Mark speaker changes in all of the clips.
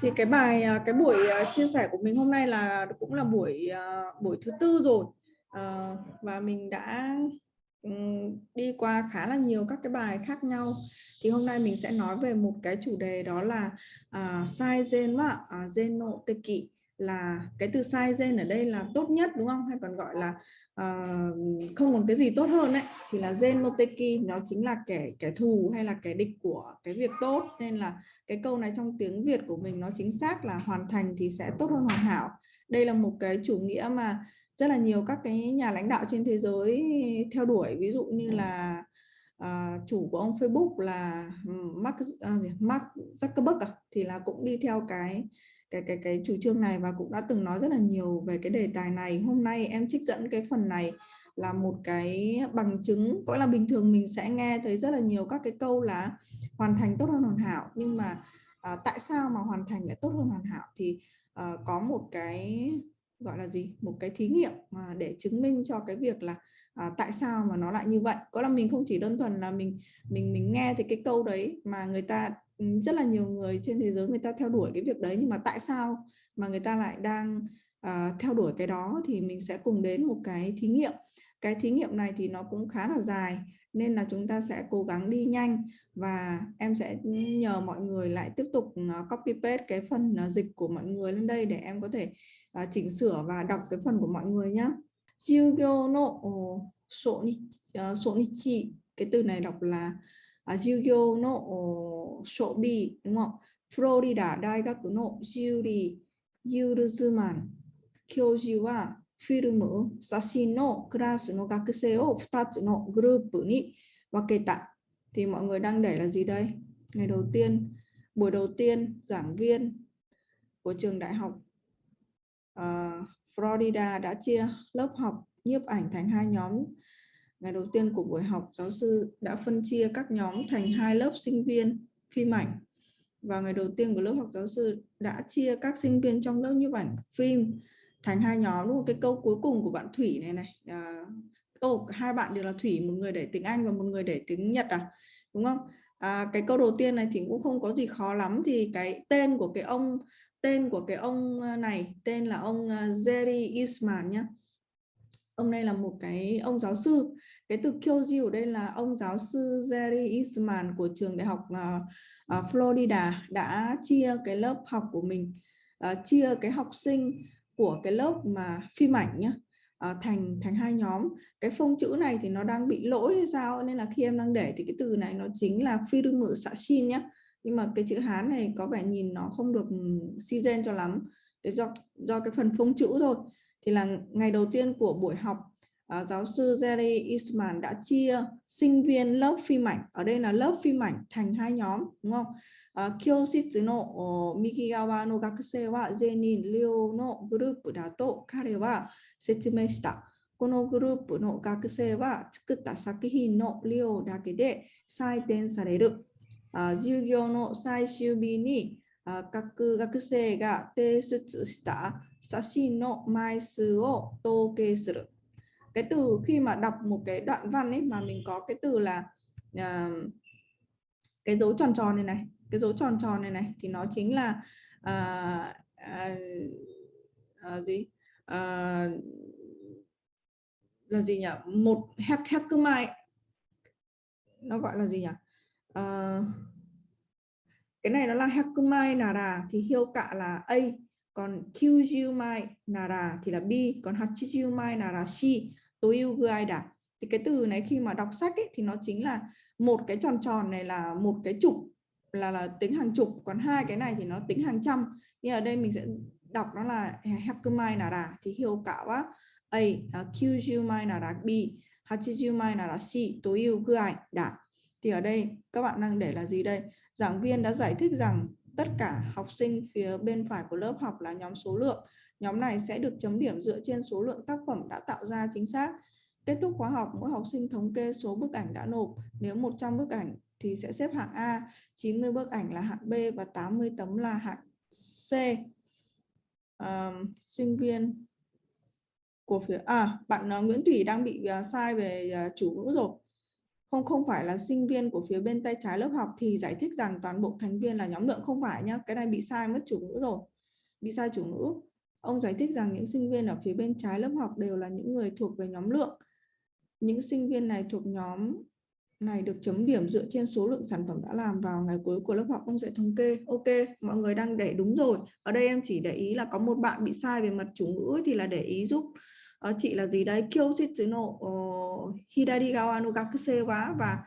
Speaker 1: thì cái bài à, cái buổi à, chia sẻ của mình hôm nay là cũng là buổi à, buổi thứ tư rồi. Ờ, và mình đã ừ, đi qua khá là nhiều các cái bài khác nhau. Thì hôm nay mình sẽ nói về một cái chủ đề đó là uh, sai gen và uh, genoteki là cái từ sai gen ở đây là tốt nhất đúng không? Hay còn gọi là uh, không còn cái gì tốt hơn ấy thì là gen Moteki nó chính là kẻ kẻ thù hay là kẻ địch của cái việc tốt. Nên là cái câu này trong tiếng Việt của mình nó chính xác là hoàn thành thì sẽ tốt hơn hoàn hảo. Đây là một cái chủ nghĩa mà rất là nhiều các cái nhà lãnh đạo trên thế giới theo đuổi. Ví dụ như là uh, chủ của ông Facebook là ừ, Mark uh, Mark Zuckerberg à, thì là cũng đi theo cái cái cái cái chủ trương này và cũng đã từng nói rất là nhiều về cái đề tài này. Hôm nay em trích dẫn cái phần này là một cái bằng chứng gọi là bình thường mình sẽ nghe thấy rất là nhiều các cái câu là hoàn thành tốt hơn hoàn hảo nhưng mà à, tại sao mà hoàn thành lại tốt hơn hoàn hảo? Thì à, có một cái gọi là gì? Một cái thí nghiệm mà để chứng minh cho cái việc là à, tại sao mà nó lại như vậy. Có là mình không chỉ đơn thuần là mình mình mình nghe thì cái câu đấy mà người ta rất là nhiều người trên thế giới người ta theo đuổi cái việc đấy nhưng mà tại sao mà người ta lại đang à, theo đuổi cái đó thì mình sẽ cùng đến một cái thí nghiệm cái thí nghiệm này thì nó cũng khá là dài nên là chúng ta sẽ cố gắng đi nhanh và em sẽ nhờ mọi người lại tiếp tục ờ, copy paste cái phần ờ, dịch của mọi người lên đây để em có thể uh, chỉnh sửa và đọc cái phần của mọi người nhé. Jugyo no sonichi cái từ này đọc là uh, Jugyo no shobi đúng không? Florida Daigaku no Yuri Yuruzuman 教授はフィルム、写真のクラスの学生を2つのグループに分けた。Thì mọi người đang để là gì đây? Ngày đầu tiên, buổi đầu tiên, giảng viên của trường đại học uh, Florida đã chia lớp học nhiếp ảnh thành hai nhóm. Ngày đầu tiên của buổi học, giáo sư đã phân chia các nhóm thành hai lớp sinh viên phim ảnh. Và ngày đầu tiên của lớp học, giáo sư đã chia các sinh viên trong lớp nhiếp ảnh phim thành hai nhóm đúng không? Cái câu cuối cùng của bạn Thủy này này. À, câu hai bạn đều là Thủy, một người để tiếng Anh và một người để tiếng Nhật à, đúng không? À, cái câu đầu tiên này thì cũng không có gì khó lắm thì cái tên của cái ông tên của cái ông à, này tên là ông à, Jerry Isman nhé ông này là một cái ông giáo sư. Cái từ Kyoji ở đây là ông giáo sư Jerry Eastman của trường đại học uh, Florida đã chia cái lớp học của mình uh, chia cái học sinh của cái lớp mà phim ảnh nhá uh, thành thành hai nhóm. Cái phông chữ này thì nó đang bị lỗi hay sao nên là khi em đang để thì cái từ này nó chính là phi đương mự xạ xin nhá. Nhưng mà cái chữ Hán này có vẻ nhìn nó không được ừ, si gen cho lắm. Do do cái phần phông chữ thôi. Thì là ngày đầu tiên của buổi học uh, giáo sư Jerry Eastman đã chia sinh viên lớp phim ảnh ở đây là lớp phim ảnh thành hai nhóm đúng không uh, Kyositsu no Mikigawa no gakusei wa zenin ryo no group da to kare wa setsumei shita このグループの学生は作った作品の量だけで採点される授業の最終日に各学生が提出した sashi no mai su o toke suru. Cái từ khi mà đọc một cái đoạn văn ấy mà mình có cái từ là uh, cái dấu tròn tròn này này, cái dấu tròn tròn này này thì nó chính là uh, uh, uh, gì? Uh, là gì nhỉ? Một hack hack mai nó gọi là gì nhỉ? Uh, cái này nó là Hakumai Nara thì hiêu cạ là A còn Kyujumai Nara thì là B còn Hachijumai Nara C ai đã thì cái từ này khi mà đọc sách ấy, thì nó chính là một cái tròn tròn này là một cái chục là là tính hàng chục còn hai cái này thì nó tính hàng trăm. Nhưng ở đây mình sẽ đọc nó là Hakumai Nara thì hiệu cả quá A à, Kyujumai Nara B Hachijumai Nara C ai đã thì ở đây các bạn đang để là gì đây? Giảng viên đã giải thích rằng tất cả học sinh phía bên phải của lớp học là nhóm số lượng. Nhóm này sẽ được chấm điểm dựa trên số lượng tác phẩm đã tạo ra chính xác. Kết thúc khóa học mỗi học sinh thống kê số bức ảnh đã nộp. Nếu 100 bức ảnh thì sẽ xếp hạng A 90 bức ảnh là hạng B và 80 tấm là hạng C. À, sinh viên của phía à bạn à, Nguyễn Thủy đang bị à, sai về à, chủ ngữ rồi không không phải là sinh viên của phía bên tay trái lớp học thì giải thích rằng toàn bộ thành viên là nhóm lượng không phải nhá, cái này bị sai mất chủ ngữ rồi. Bị sai chủ ngữ. Ông giải thích rằng những sinh viên ở phía bên trái lớp học đều là những người thuộc về nhóm lượng. Những sinh viên này thuộc nhóm này được chấm điểm dựa trên số lượng sản phẩm đã làm vào ngày cuối của lớp học. Ông sẽ thống kê. Ok, mọi người đang để đúng rồi. Ở đây em chỉ để ý là có một bạn bị sai về mặt chủ ngữ thì là để ý giúp uh, chị là gì đấy? Kyositsuno uh, ờ, Hidarigawa no gakuse wa và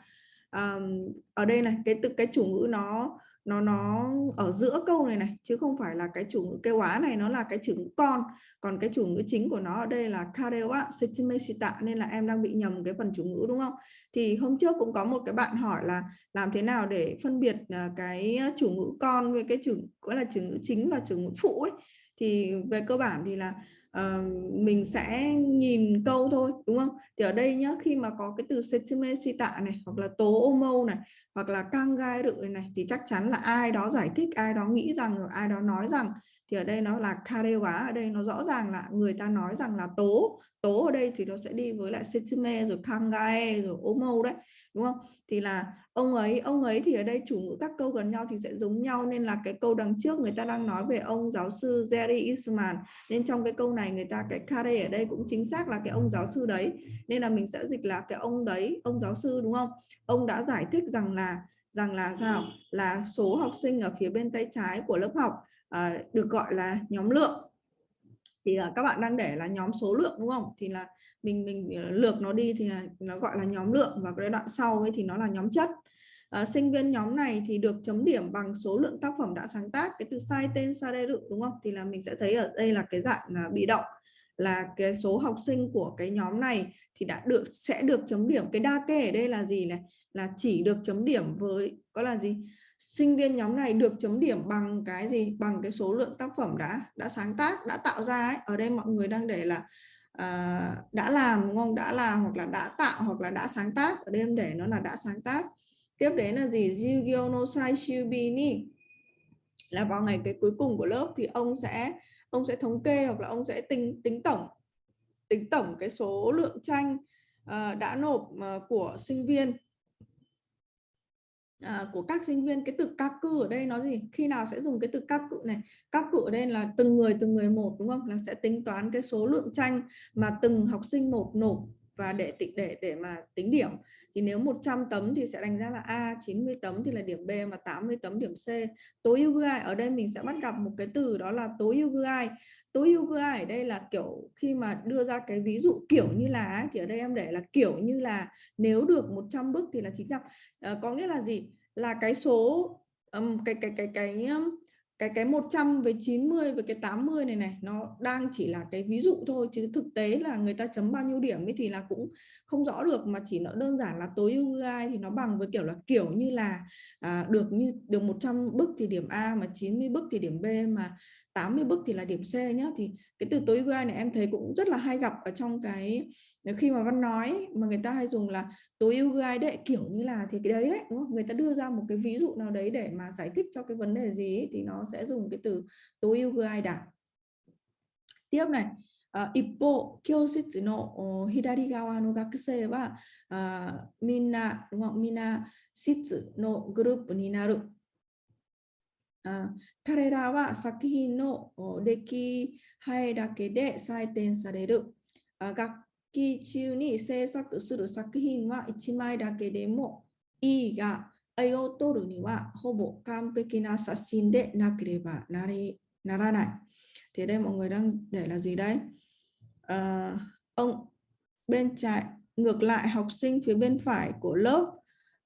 Speaker 1: um, ở đây này cái từ cái chủ ngữ nó nó nó ở giữa câu này này chứ không phải là cái chủ ngữ kêu quá này nó là cái chủ ngữ con. Còn cái chủ ngữ chính của nó ở đây là karewa sechimeshita nên là em đang bị nhầm cái phần chủ ngữ đúng không? Thì hôm trước cũng có một cái bạn hỏi là làm thế nào để phân biệt ờ, cái chủ ngữ con với cái chủ gọi là chủ ngữ chính và chủ ngữ phụ ấy. Thì về cơ bản thì là uh, mình sẽ nhìn câu thôi đúng không? Thì ở đây nhá khi mà có cái từ setsume này hoặc là tố omo này hoặc là căng gai rự này thì chắc chắn là ai đó giải thích ai đó nghĩ rằng rồi ai đó nói rằng. Thì ở đây nó là karewa ở đây nó rõ ràng là người ta nói rằng là tố tố ở đây thì nó sẽ đi với lại setsume rồi kangae rồi omo đấy đúng không? Thì là ông ấy ông ấy thì ở đây chủ ngữ các câu gần nhau thì sẽ giống nhau nên là cái câu đằng trước người ta đang nói về ông giáo sư Jerry Eastman. Nên trong cái câu này người ta cái care ở đây cũng chính xác là cái ông giáo sư đấy. Nên là mình sẽ dịch là cái ông đấy ông giáo sư đúng không? Ông đã giải thích rằng là rằng là sao? Là số học sinh ở phía bên tay trái của lớp học à, được gọi là nhóm lượng thì là các bạn đang để là nhóm số lượng đúng không? Thì là mình mình ờ, lược nó đi thì là, nó gọi là nhóm lượng và cái đoạn sau ấy thì nó là nhóm chất. À, sinh viên nhóm này thì được chấm điểm bằng số lượng tác phẩm đã sáng tác cái từ sai tên sai đề đúng không? Thì là mình sẽ thấy ở đây là cái dạng là bị động là cái số học sinh của cái nhóm này thì đã được sẽ được chấm điểm. Cái đa kê ở đây là gì này? Là chỉ được chấm điểm với có là gì? Sinh viên nhóm này được chấm điểm bằng cái gì? Bằng cái số lượng tác phẩm đã đã sáng tác đã tạo ra ấy. ở đây mọi người đang để là à, đã làm đúng không? Đã làm hoặc là đã tạo hoặc là đã sáng tác. Ở đây em để nó là đã sáng tác. Tiếp đến là gì? Jigyo no sai shubini là vào ngày cái cuối cùng của lớp thì ông sẽ ông sẽ thống kê hoặc là ông sẽ tính tính tổng tính tổng cái số lượng tranh uh, đã nộp uh, của sinh viên à, của các sinh viên cái từ các cư ở đây nó gì? Khi nào sẽ dùng cái từ các cự này? Các cự ở đây là từng người từng người một đúng không? Là sẽ tính toán cái số lượng tranh mà từng học sinh một nộp và để để để mà tính điểm. Thì nếu 100 tấm thì sẽ đánh giá là A 90 tấm thì là điểm B và 80 tấm điểm C. Tối ưu GI ở đây mình sẽ bắt gặp một cái từ đó là tối ưu GI tối ưu ở đây là kiểu khi mà đưa ra cái ví dụ kiểu như là thì ở đây em để là kiểu như là nếu được 100 bước thì là 900 à, ờ, có nghĩa là gì? Là cái số um, cái cái cái cái cái cái 100 với 90 với cái 80 này này nó đang chỉ là cái ví dụ thôi chứ thực tế là người ta chấm bao nhiêu điểm ấy thì là cũng không rõ được mà chỉ nó đơn giản là tối ưu AI thì nó bằng với kiểu là kiểu như là à, được như được 100 bức thì điểm A mà 90 bức thì điểm B mà 80 bức thì là điểm C nhá. Thì cái từ tối ưu AI này em thấy cũng rất là hay gặp ở trong cái ờ, khi mà văn nói mà người ta hay dùng là tối ưu ai đệ kiểu như là thì cái đấy đấy đúng không? người ta đưa ra một cái ví dụ nào đấy để mà giải thích cho cái vấn đề gì ấy, thì nó sẽ dùng cái từ tối ưu ai đã tiếp này ờ, 一方教室の左側の学生はみんなみんな室のグループになる ippo no hidari gawa no gakusei wa ờ, minna đúng không? Minna shitsu no group ni naru. 彼らは作品の出来栄えだけで採点される学期中に制作する作品は1枚だけでもいいが、絵を撮るにはほぼ完璧な写真でなければなりならない。Thì đây mọi người đang để là gì đấy? À, ông bên trái ngược lại học sinh phía bên phải của lớp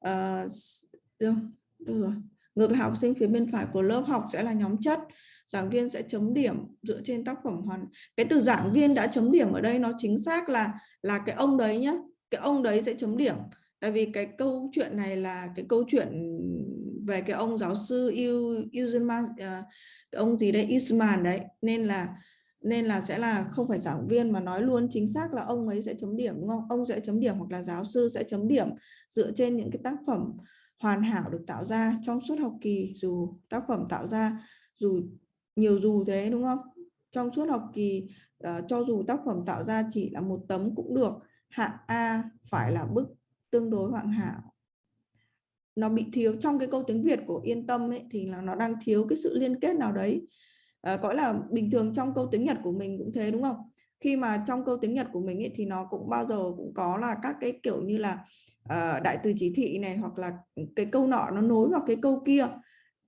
Speaker 1: uh, được, được rồi. Ngược lại học sinh phía bên phải của lớp học sẽ là nhóm chất. Giảng viên sẽ chấm điểm dựa trên tác phẩm hoàn. Cái từ giảng viên đã chấm điểm ở đây nó chính xác là là cái ông đấy nhá. Cái ông đấy sẽ chấm điểm. Tại vì cái câu chuyện này là cái câu chuyện về cái ông giáo sư Useman uh, ờ, cái ông gì đấy Usman đấy. Nên là nên là sẽ là không phải giảng viên mà nói luôn chính xác là ông ấy sẽ chấm điểm đúng không? Ông sẽ chấm điểm hoặc là giáo sư sẽ chấm điểm dựa trên những cái tác phẩm hoàn hảo được tạo ra trong suốt học kỳ dù tác phẩm tạo ra dù nhiều dù thế đúng không? Trong suốt học kỳ uh, cho dù tác phẩm tạo ra chỉ là một tấm cũng được hạng A phải là bức tương đối hoàn hảo. Nó bị thiếu trong cái câu tiếng Việt của yên tâm ấy thì là nó đang thiếu cái sự liên kết nào đấy. À, có là bình thường trong câu tiếng Nhật của mình cũng thế đúng không? Khi mà trong câu tiếng Nhật của mình ấy, thì nó cũng bao giờ cũng có là các cái kiểu như là uh, đại từ chỉ thị này hoặc là cái câu nọ nó nối vào cái câu kia.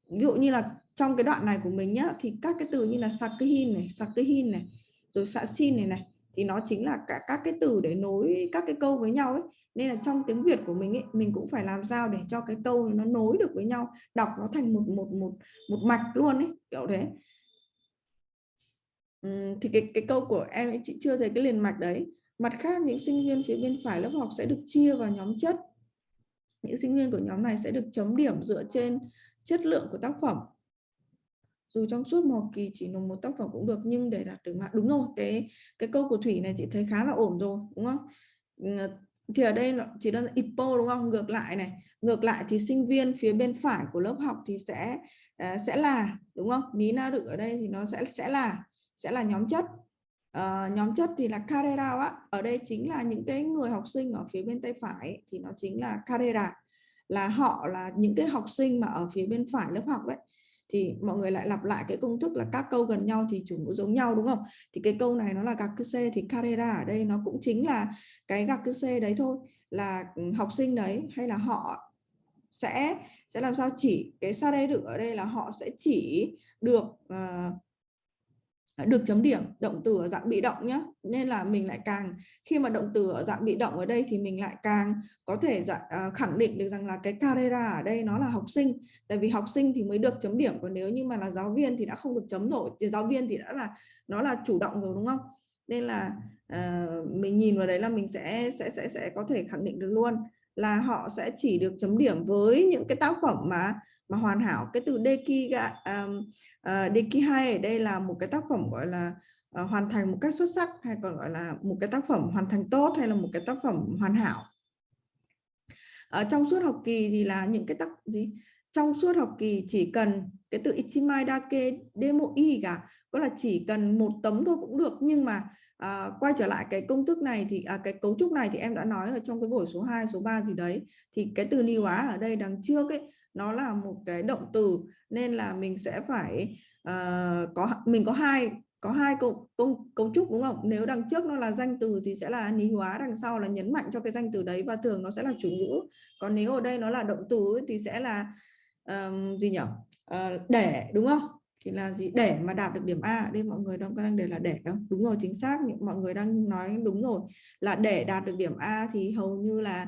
Speaker 1: Ví dụ như là trong cái đoạn này của mình nhá thì các cái từ như là sakuhin này sakuhin này rồi sasin này này thì nó chính là cả các cái từ để nối các cái câu với nhau ấy. Nên là trong tiếng Việt của mình ấy mình cũng phải làm sao để cho cái câu nó nối được với nhau đọc nó thành một một một một mạch luôn ấy kiểu thế. Uhm, thì cái cái câu của em ấy chị chưa thấy cái liền mạch đấy mặt khác, những sinh viên phía bên phải lớp học sẽ được chia vào nhóm chất. Những sinh viên của nhóm này sẽ được chấm điểm dựa trên chất lượng của tác phẩm. Dù trong suốt một kỳ chỉ nộp một tác phẩm cũng được, nhưng để đạt được mạng đúng rồi, cái cái câu của thủy này chị thấy khá là ổn rồi, đúng không? Thì ở đây chỉ đơn ipo, đúng không? Ngược lại này, ngược lại thì sinh viên phía bên phải của lớp học thì sẽ à, sẽ là, đúng không? Ní na được ở đây thì nó sẽ sẽ là sẽ là nhóm chất uh, nhóm chất thì là carrera á. Ở đây chính là những cái người học sinh ở phía bên tay phải thì nó chính là carrera. Là họ là những cái học sinh mà ở phía bên phải lớp học đấy. Thì mọi người lại lặp lại cái công thức là các câu gần nhau thì chủ ngữ giống nhau đúng không? Thì cái câu này nó là gạc c thì carrera ở đây nó cũng chính là cái gạc c đấy thôi. Là ừ, học sinh đấy hay là họ sẽ sẽ làm sao chỉ cái sa đây được ở đây là họ sẽ chỉ được uh, được chấm điểm động từ ở dạng bị động nhé nên là mình lại càng khi mà động từ ở dạng bị động ở đây thì mình lại càng có thể dạng, uh, khẳng định được rằng là cái carrera ở đây nó là học sinh. Tại vì học sinh thì mới được chấm điểm còn nếu như mà là giáo viên thì đã không được chấm rồi thì giáo viên thì đã là nó là chủ động rồi đúng không? Nên là uh, mình nhìn vào đấy là mình sẽ sẽ sẽ sẽ có thể khẳng định được luôn là họ sẽ chỉ được chấm điểm với những cái tác phẩm mà mà hoàn hảo cái từ deki um, uh, deki hai ở đây là một cái tác phẩm gọi là uh, hoàn thành một cách xuất sắc hay còn gọi là một cái tác phẩm hoàn thành tốt hay là một cái tác phẩm hoàn hảo. Ở trong suốt học kỳ thì là những cái tác gì? Trong suốt học kỳ chỉ cần cái từ ichimai dake demo i cả có là chỉ cần một tấm thôi cũng được. Nhưng mà à, quay trở lại cái công thức này thì à, cái cấu trúc này thì em đã nói ở trong cái buổi số 2 số 3 gì đấy thì cái từ ni quá ở đây đằng trước ấy nó là một cái động từ nên là mình sẽ phải uh, có mình có hai có hai câu công cấu trúc đúng không? Nếu đằng trước nó là danh từ thì sẽ là ní hóa đằng sau là nhấn mạnh cho cái danh từ đấy và thường nó sẽ là chủ ngữ. Còn nếu ở đây nó là động từ thì sẽ là um, gì nhỉ uh, ờ, để đúng không? Thì là gì? Để mà đạt được điểm A. Đây mọi người đang đang để là để không? Đúng rồi chính xác. Mọi người đang nói đúng rồi. Là để đạt được điểm A thì hầu như là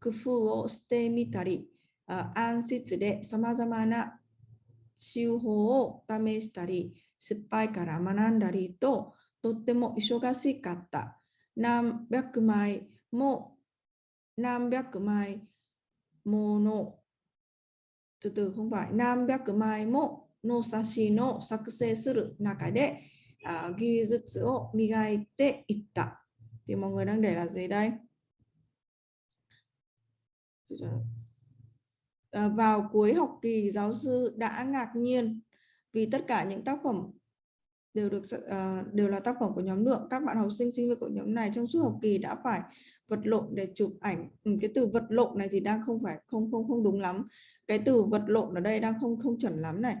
Speaker 1: 工夫をしてみたり、暗室でさまざまな手法を試したり、失敗から学んだりと、とっても忙しかった。何百枚も何百枚もの từ từ không phải 何百枚もの写真を作成する中で、技術を磨いていった。À, vào cuối học kỳ giáo sư đã ngạc nhiên vì tất cả những tác phẩm đều được uh, đều là tác phẩm của nhóm lượng. Các bạn học sinh sinh viên của nhóm này trong suốt học kỳ đã phải vật lộn để chụp ảnh. Ừ, cái từ vật lộn này thì đang không phải không không không đúng lắm. Cái từ vật lộn ở đây đang không không chuẩn lắm này.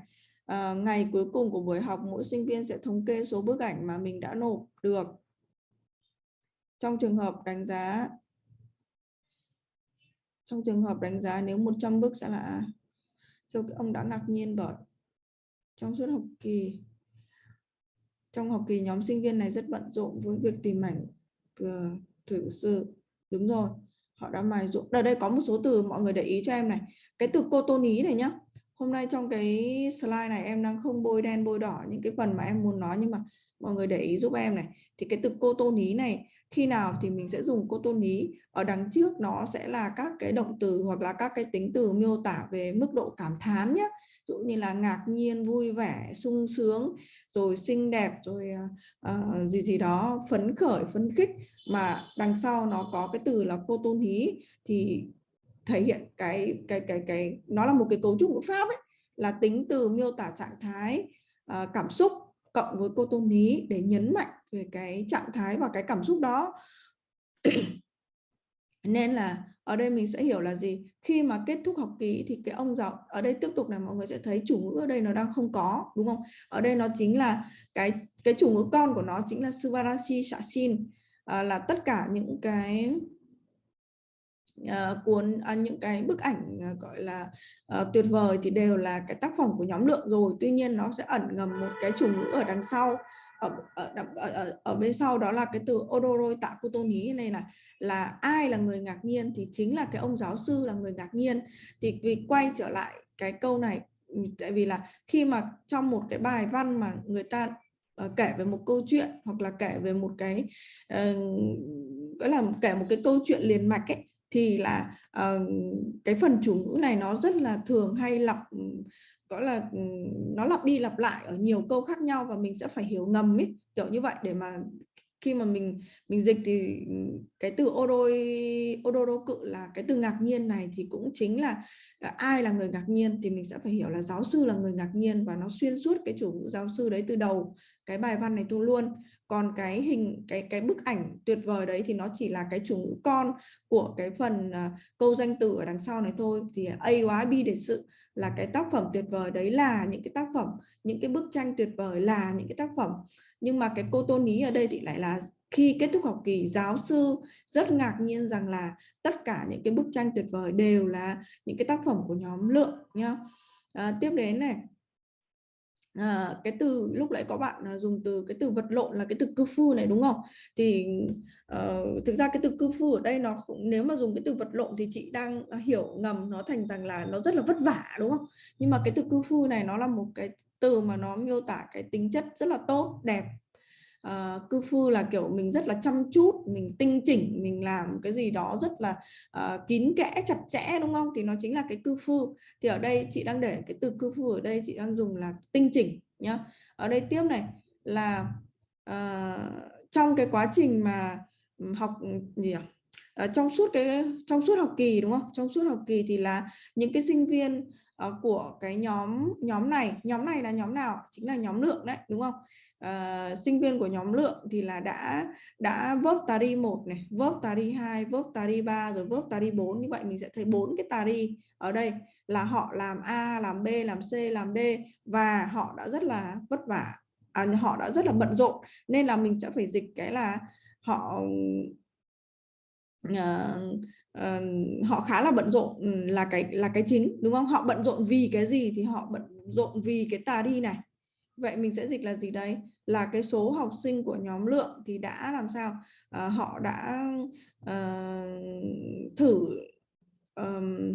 Speaker 1: À, ngày cuối cùng của buổi học mỗi sinh viên sẽ thống kê số bức ảnh mà mình đã nộp được. Trong trường hợp đánh giá trong trường hợp đánh giá nếu 100 bước sẽ là cho ông đã ngạc nhiên bởi trong suốt học kỳ, trong học kỳ nhóm sinh viên này rất bận rộn với việc tìm ảnh thử sự. Đúng rồi, họ đã mài rộn ở đây có một số từ mọi người để ý cho em này. Cái từ cô tô ní này nhá hôm nay trong cái slide này em đang không bôi đen bôi đỏ những cái phần mà em muốn nói nhưng mà mọi người để ý giúp em này. Thì cái từ cô tôn ý này khi nào thì mình sẽ dùng cô tôn ý ở đằng trước nó sẽ là các cái động từ hoặc là các cái tính từ miêu tả về mức độ cảm thán nhé ví dụ như là ngạc nhiên vui vẻ sung sướng rồi xinh đẹp rồi uh, gì gì đó phấn khởi phấn khích. Mà đằng sau nó có cái từ là cô tôn ní thì thể hiện cái cái cái cái nó là một cái cấu trúc ngữ pháp ấy là tính từ miêu tả trạng thái uh, cảm xúc cộng với cô tôn lý để nhấn mạnh về cái trạng thái và cái cảm xúc đó. Nên là ở đây mình sẽ hiểu là gì? Khi mà kết thúc học kỳ thì cái ông giáo ở đây tiếp tục là mọi người sẽ thấy chủ ngữ ở đây nó đang không có đúng không? Ở đây nó chính là cái cái chủ ngữ con của nó chính là subarashi shasin à, ờ, là tất cả những cái uh, cuốn uh, những cái bức ảnh uh, gọi là uh, tuyệt vời thì đều là cái tác phẩm của nhóm lượng rồi. Tuy nhiên nó sẽ ẩn ngầm một cái chủ ngữ ở đằng sau ở ở, ở, ở, ở bên sau đó là cái từ odoroi tạ kutoni này là là ai là người ngạc nhiên thì chính là cái ông giáo sư là người ngạc nhiên. Thì vì quay trở lại cái câu này ừ, tại vì là khi mà trong một cái bài văn mà người ta uh, kể về một câu chuyện hoặc là kể về một cái uh, là kể một cái câu chuyện liền mạch ấy thì là uh, cái phần chủ ngữ này nó rất là thường hay lặp có là nó lặp đi lặp lại ở nhiều câu khác nhau và mình sẽ phải hiểu ngầm ấy kiểu như vậy. Để mà khi mà mình mình dịch thì cái từ odoi odoro cự là cái từ ngạc nhiên này thì cũng chính là, là ai là người ngạc nhiên thì mình sẽ phải hiểu là giáo sư là người ngạc nhiên và nó xuyên suốt cái chủ ngữ giáo sư đấy từ đầu cái bài văn này tu luôn. Còn cái hình cái cái bức ảnh tuyệt vời đấy thì nó chỉ là cái chủ ngữ con của cái phần uh, câu danh từ ở đằng sau này thôi. Thì A quá B để sự là cái tác phẩm tuyệt vời đấy là những cái tác phẩm những cái bức tranh tuyệt vời là những cái tác phẩm. Nhưng mà cái cô tôn ý ở đây thì lại là khi kết thúc học kỳ giáo sư rất ngạc nhiên rằng là tất cả những cái bức tranh tuyệt vời đều là những cái tác phẩm của nhóm lượng nhá. À, tiếp đến này à, cái từ lúc nãy có bạn ờ, dùng từ cái từ vật lộn là cái từ cư phu này đúng không? Thì uh, thực ra cái từ cư phu ở đây nó cũng nếu mà dùng cái từ vật lộn thì chị đang hiểu ngầm nó thành rằng là nó rất là vất vả đúng không? Nhưng mà cái từ cư phu này nó là một cái từ mà nó miêu tả cái tính chất rất là tốt đẹp uh, cư phu là kiểu mình rất là chăm chút mình tinh chỉnh mình làm cái gì đó rất là uh, kín kẽ chặt chẽ đúng không? Thì nó chính là cái cư phu. Thì ở đây chị đang để cái từ cư phu ở đây chị đang dùng là tinh chỉnh nhá. Ở đây tiếp này là uh, trong cái quá trình mà học gì à? À, trong suốt cái trong suốt học kỳ đúng không? Trong suốt học kỳ thì là những cái sinh viên uh, của cái nhóm nhóm này. Nhóm này là nhóm nào? Chính là nhóm lượng đấy đúng không? Uh, sinh viên của nhóm lượng thì là đã đã verb tari một này verb tari 2 verb tari ba rồi verb tari bốn. Như vậy mình sẽ thấy bốn cái tari ở đây là họ làm A làm B làm C làm D và họ đã rất là vất vả. À, họ đã rất là bận rộn nên là mình sẽ phải dịch cái là họ uh, uh, họ khá là bận rộn là cái là cái chính đúng không? Họ bận rộn vì cái gì thì họ bận rộn vì cái tà đi này. Vậy mình sẽ dịch là gì đấy là cái số học sinh của nhóm lượng thì đã làm sao? Uh, họ đã uh, thử um,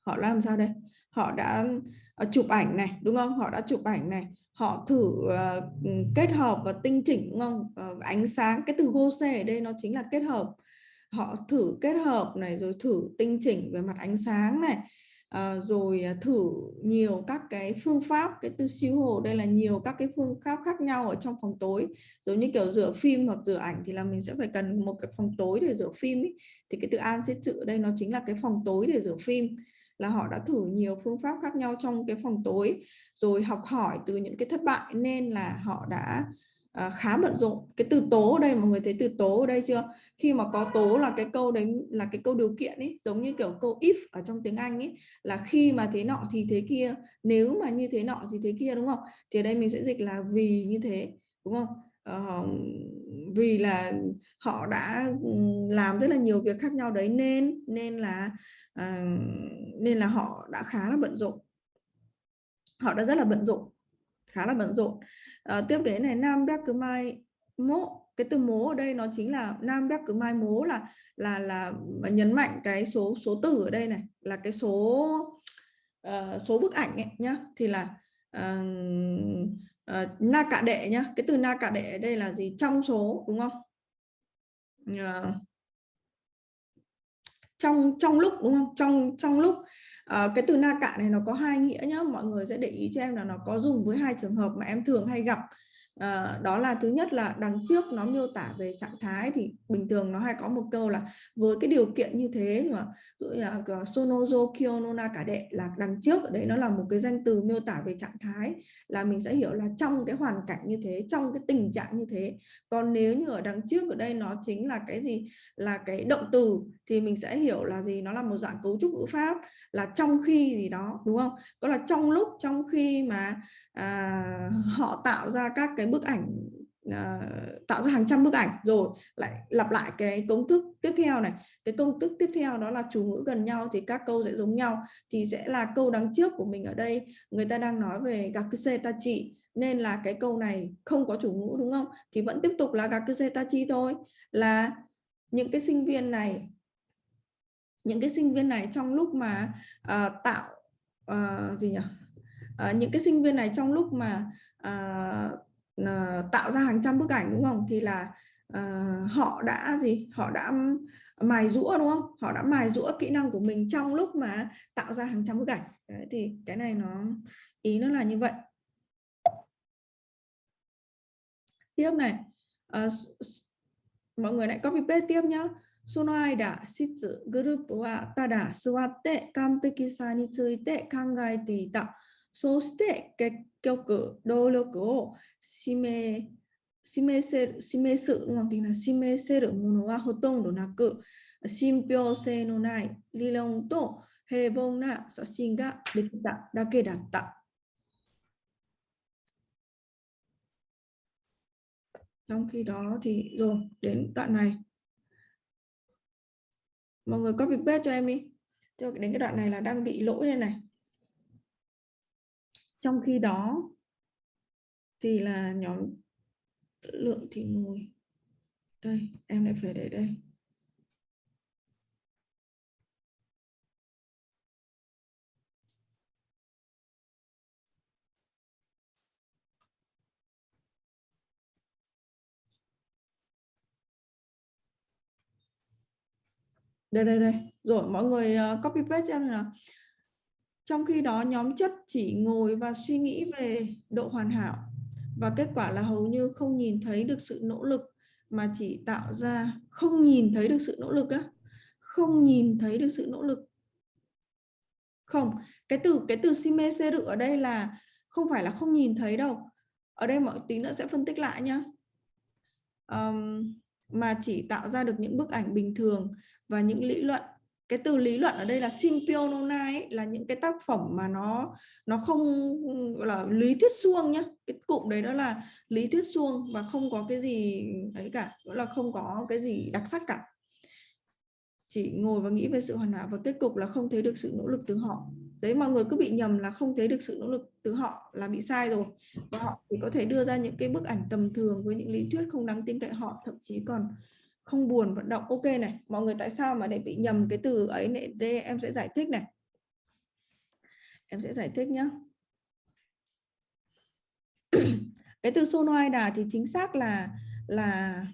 Speaker 1: họ làm sao đây? Họ đã uh, chụp ảnh này đúng không? Họ đã chụp ảnh này. Họ thử uh, kết hợp và tinh chỉnh đúng không? Uh, ánh sáng cái từ gose ở đây nó chính là kết hợp họ thử kết hợp này rồi thử tinh chỉnh về mặt ánh sáng này ờ, à, rồi thử nhiều các cái phương pháp cái tư siêu hồ đây là nhiều các cái phương pháp khác nhau ở trong phòng tối giống như kiểu rửa phim hoặc rửa ảnh thì là mình sẽ phải cần một cái phòng tối để rửa phim ý. thì cái từ an sẽ chữ đây nó chính là cái phòng tối để rửa phim là họ đã thử nhiều phương pháp khác nhau trong cái phòng tối rồi học hỏi từ những cái thất bại nên là họ đã à, khá bận rộn. Cái từ tố ở đây mọi người thấy từ tố ở đây chưa? Khi mà có tố là cái câu đấy là cái câu điều kiện ấy giống như kiểu câu if ở trong tiếng Anh ấy là khi mà thế nọ thì thế kia nếu mà như thế nọ thì thế kia đúng không? Thì ở đây mình sẽ dịch là vì như thế đúng không? Uh, vì là họ đã làm rất là nhiều việc khác nhau đấy nên nên là uh, nên là họ đã khá là bận rộn. Họ đã rất là bận rộn khá là bận rộn à, tiếp đến này nam bác cứ mai mố. Cái từ mố ở đây nó chính là nam bác cứ mai mố là là là nhấn mạnh cái số số tử ở đây này là cái số uh, số bức ảnh ấy nhá. Thì là uh, uh, na cả đệ nhá. Cái từ na cả đệ ở đây là gì? Trong số đúng không? Uh, trong trong lúc đúng không? Trong trong lúc à, cái từ na cạn này nó có hai nghĩa nhá. Mọi người sẽ để ý cho em là nó có dùng với hai trường hợp mà em thường hay gặp. À, đó là thứ nhất là đằng trước nó miêu tả về trạng thái thì bình thường nó hay có một câu là với cái điều kiện như thế mà ví dụ là sonozo kionona cả đệ là đằng trước. Ở đấy nó là một cái danh từ miêu tả về trạng thái là mình sẽ hiểu là trong cái hoàn cảnh như thế trong cái tình trạng như thế. Còn nếu như ở đằng trước ở đây nó chính là cái gì? Là cái động từ thì mình sẽ hiểu là gì? Nó là một dạng cấu trúc ngữ pháp là trong khi gì đó đúng không? Có là trong lúc trong khi mà à, họ tạo ra các cái bức ảnh à, tạo ra hàng trăm bức ảnh rồi lại lặp lại cái công thức tiếp theo này. Cái công thức tiếp theo đó là chủ ngữ gần nhau thì các câu sẽ giống nhau. Thì sẽ là câu đằng trước của mình ở đây người ta đang nói về gakuse tachi nên là cái câu này không có chủ ngữ đúng không? Thì vẫn tiếp tục là gakuse tachi thôi. Là những cái sinh viên này những cái sinh viên này trong lúc mà uh, tạo uh, gì nhỉ? Uh, những cái sinh viên này trong lúc mà uh, uh, tạo ra hàng trăm bức ảnh đúng không? Thì là uh, họ đã gì? Họ đã mài rũa đúng không? Họ đã mài rũa kỹ năng của mình trong lúc mà tạo ra hàng trăm bức ảnh. Đấy, thì cái này nó ý nó là như vậy. Tiếp này uh, mọi người lại copy paste tiếp nhá. その間、室、グループはただ座って完璧さについて考えていた。そして結局、動力を示示せる示す示せるものはほとんどなく、信憑性のない理論と平凡な写真ができただけだった。Trong khi đó thì rồi đến đoạn này mọi người copy paste cho em đi. Cho đến cái đoạn này là đang bị lỗi đây này. Trong khi đó thì là nhóm lượng thì ngồi. Đây, em lại phải để đây. Đây đây đây. Rồi mọi người ờ, copy paste cho em là trong khi đó nhóm chất chỉ ngồi và suy nghĩ về độ hoàn hảo và kết quả là hầu như không nhìn thấy được sự nỗ lực mà chỉ tạo ra không nhìn thấy được sự nỗ lực á. Không nhìn thấy được sự nỗ lực. Không cái từ cái từ sime seru ở đây là không phải là không nhìn thấy đâu. Ở đây mọi tí nữa sẽ phân tích lại nhá. Um, mà chỉ tạo ra được những bức ảnh bình thường và những lý luận. Cái từ lý luận ở đây là sympionona ấy, là những cái tác phẩm mà nó nó không gọi là lý thuyết suông nhá. Cái cụm đấy đó là lý thuyết suông và không có cái gì ấy cả gọi là không có cái gì đặc sắc cả. Chỉ ngồi và nghĩ về sự hoàn hảo và kết cục là không thấy được sự nỗ lực từ họ đấy, mọi người cứ bị nhầm là không thấy được sự nỗ lực từ họ là bị sai rồi. Và họ thì có thể đưa ra những cái bức ảnh tầm thường với những lý thuyết không đáng tin cậy họ, thậm chí còn không buồn vận động. Ok này, mọi người tại sao mà để bị nhầm cái từ ấy này đây, em sẽ giải thích này. Em sẽ giải thích nhé cái từ sonoida thì chính xác là là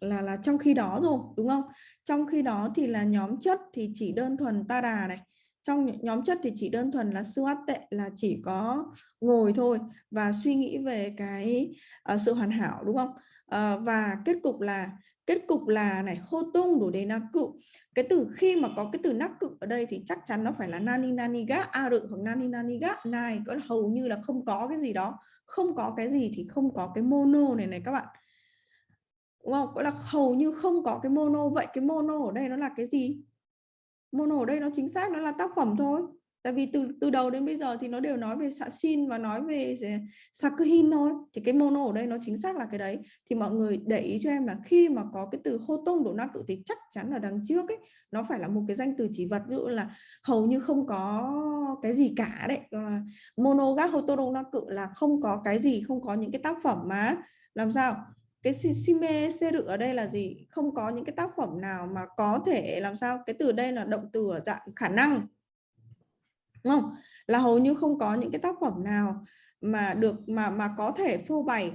Speaker 1: là là trong khi đó rồi, đúng không? Trong khi đó thì là nhóm chất thì chỉ đơn thuần ta đà này trong nhóm chất thì chỉ đơn thuần là suat tệ là chỉ có ngồi thôi và suy nghĩ về cái uh, sự hoàn hảo đúng không? Uh, và kết cục là kết cục là này hô tung đủ đề nạc cự. Cái từ khi mà có cái từ nắc cự ở đây thì chắc chắn nó phải là nani nani ga a rự hoặc nani nani ga này có hầu như là không có cái gì đó. Không có cái gì thì không có cái mono này này các bạn. Đúng không? Gọi là hầu như không có cái mono. Vậy cái mono ở đây nó là cái gì? Mono ở đây nó chính xác, nó là tác phẩm thôi. Tại vì từ từ đầu đến bây giờ thì nó đều nói về xạ xin và nói về ờ, sakuhin thôi. Thì cái mono ở đây nó chính xác là cái đấy. Thì mọi người để ý cho em là khi mà có cái từ hô tông độ na cự thì chắc chắn là đằng trước ấy, nó phải là một cái danh từ chỉ vật. Ví dụ là hầu như không có cái gì cả đấy. Mono gác hô tông độ na cự là không có cái gì, không có những cái tác phẩm mà, làm sao? Cái sime rự ở đây là gì? Không có những cái tác phẩm nào mà có thể làm sao cái từ đây là động từ ở dạng khả năng, đúng không? Là hầu như không có những cái tác phẩm nào mà được, mà mà có thể phô bày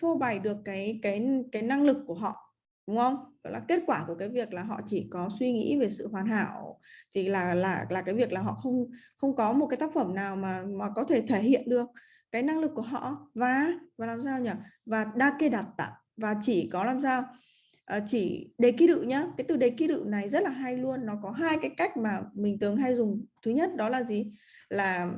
Speaker 1: phô bày được cái cái cái năng lực của họ, đúng không? Đó là kết quả của cái việc là họ chỉ có suy nghĩ về sự hoàn hảo, thì là là là cái việc là họ không không có một cái tác phẩm nào mà mà có thể thể hiện được cái năng lực của họ. Và và làm sao nhỉ? Và đa kê đặt tạ và chỉ có làm sao? À, chỉ đề ký đự nhá. Cái từ đề ký đự này rất là hay luôn. Nó có hai cái cách mà mình thường hay dùng. Thứ nhất đó là gì? Là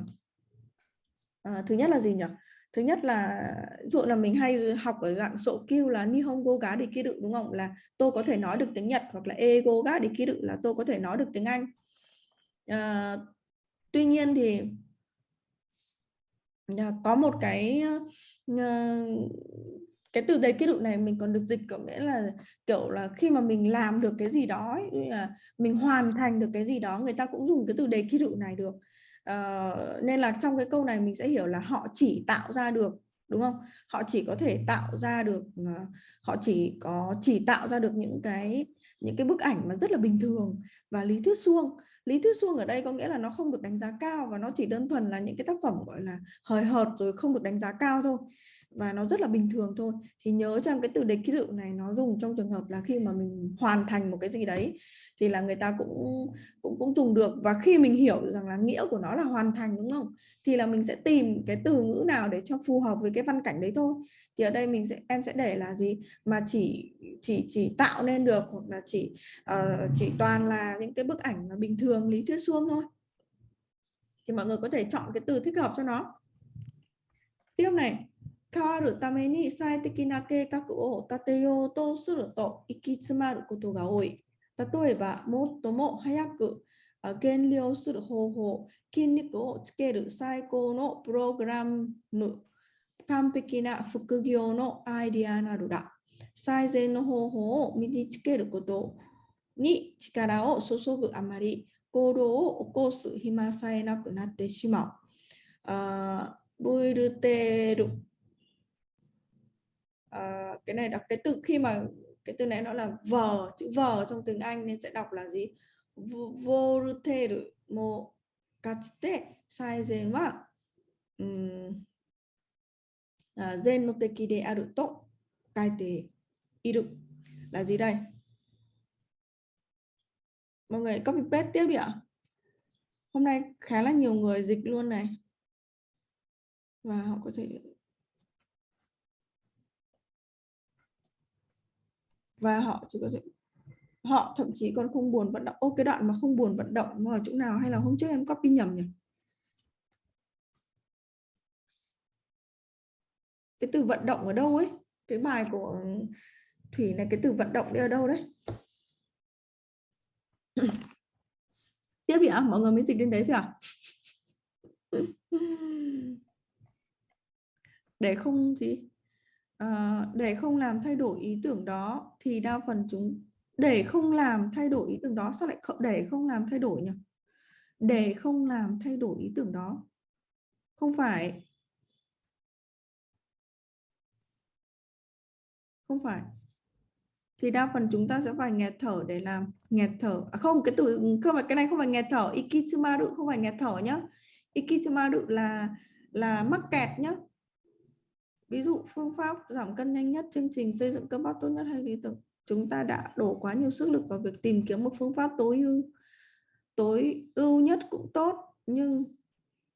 Speaker 1: à, thứ nhất là gì nhỉ? Thứ nhất là dụ là mình hay học ở dạng sổ kêu là nihongo ga để ký đự đúng không? Là tôi có thể nói được tiếng Nhật hoặc là ego ga để ký đự là tôi có thể nói được tiếng Anh. À, tuy nhiên thì Dạ, có một cái ờ, cái từ đấy ký tự này mình còn được dịch có nghĩa là kiểu là khi mà mình làm được cái gì đó ấy, là mình hoàn thành được cái gì đó người ta cũng dùng cái từ đề ký tự này được. Uh, nên là trong cái câu này mình sẽ hiểu là họ chỉ tạo ra được đúng không? Họ chỉ có thể tạo ra được ờ, họ chỉ có chỉ tạo ra được những cái những cái bức ảnh mà rất là bình thường và lý thuyết suông lý thuyết suông ở đây có nghĩa là nó không được đánh giá cao và nó chỉ đơn thuần là những cái tác phẩm, gọi là, hời hợt rồi không được đánh giá cao thôi và nó rất là bình thường thôi. Thì nhớ rằng cái từ đề ký tự này nó dùng trong trường hợp là khi mà mình hoàn thành một cái gì đấy thì là người ta cũng cũng cũng dùng được và khi mình hiểu rằng là nghĩa của nó là hoàn thành đúng không thì là mình sẽ tìm cái từ ngữ nào để cho phù hợp với cái văn cảnh đấy thôi thì ở đây mình sẽ em sẽ để là gì mà chỉ chỉ chỉ tạo nên được hoặc là chỉ uh, chỉ toàn là những cái bức ảnh mà bình thường lý thuyết suông thôi thì mọi người có thể chọn cái từ thích hợp cho nó tiếp này 変わるために最適な計画を立てようとすると行き詰まることが多い。 例えば、最も早く減量する方法、筋肉をつける最高のプログラム、完璧な副業のアイディアなどだ。最善の方法を身につけることに力を注ぐあまり、行動を起こす暇さえなくなってしまう。あブイルテール à, cái này đọc cái từ khi mà cái từ này nó là vờ chữ vờ trong tiếng Anh nên sẽ đọc là gì? Voruteru mo katsute saizen wa zen no teki de aru to kaite iru là gì đây? Mọi người copy paste tiếp đi ạ. Hôm nay khá là nhiều người dịch luôn này. Và họ có thể và họ chỉ có thể họ thậm chí còn không buồn vận động. Ô cái đoạn mà không buồn vận động nó ở chỗ nào? Hay là hôm trước em copy nhầm nhỉ? Cái từ vận động ở đâu ấy? Cái bài của thủy này cái từ vận động đi ở đâu đấy? Tiếp đi ạ mọi người mới dịch đến đấy chưa ạ? Để không gì Ờ, để không làm thay đổi ý tưởng đó thì đa phần chúng, để không làm thay đổi ý tưởng đó, sao lại để không làm thay đổi nhỉ? Để không làm thay đổi ý tưởng đó. Không phải. Không phải. Thì đa phần chúng ta sẽ phải nghẹt thở để làm, nghẹt thở. À không, cái từ, không phải, cái này không phải nghẹt thở, ikichimaru không phải nghẹt thở nhá. Ikichimaru là là mắc kẹt nhá ví dụ phương pháp giảm cân nhanh nhất chương trình xây dựng cơ bắp tốt nhất hay lý tưởng? Chúng ta đã đổ quá nhiều sức lực vào việc tìm kiếm một phương pháp tối ưu tối ưu nhất cũng tốt nhưng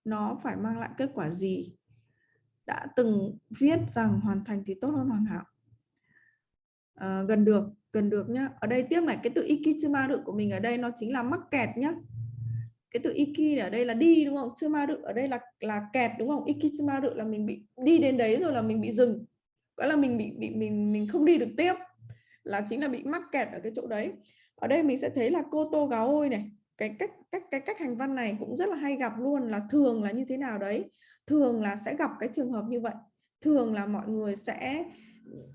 Speaker 1: nó phải mang lại kết quả gì? Đã từng viết rằng hoàn thành thì tốt hơn hoàn hảo. À, gần được gần được nhá. Ở đây tiếp này cái từ ikichimaru của mình ở đây nó chính là mắc kẹt nhá cái từ iki ở đây là đi, đúng không? Chumaru ở đây là là kẹt, đúng không? Iki ikichumaru là mình bị đi đến đấy rồi là mình bị dừng. Gọi là mình bị bị, mình mình không đi được tiếp. Là chính là bị mắc kẹt ở cái chỗ đấy. Ở đây mình sẽ thấy là cô tô gáo ôi này, cái cách cách, cái cách hành văn này cũng rất là hay gặp luôn, là thường là như thế nào đấy? Thường là sẽ gặp cái trường hợp như vậy. Thường là mọi người sẽ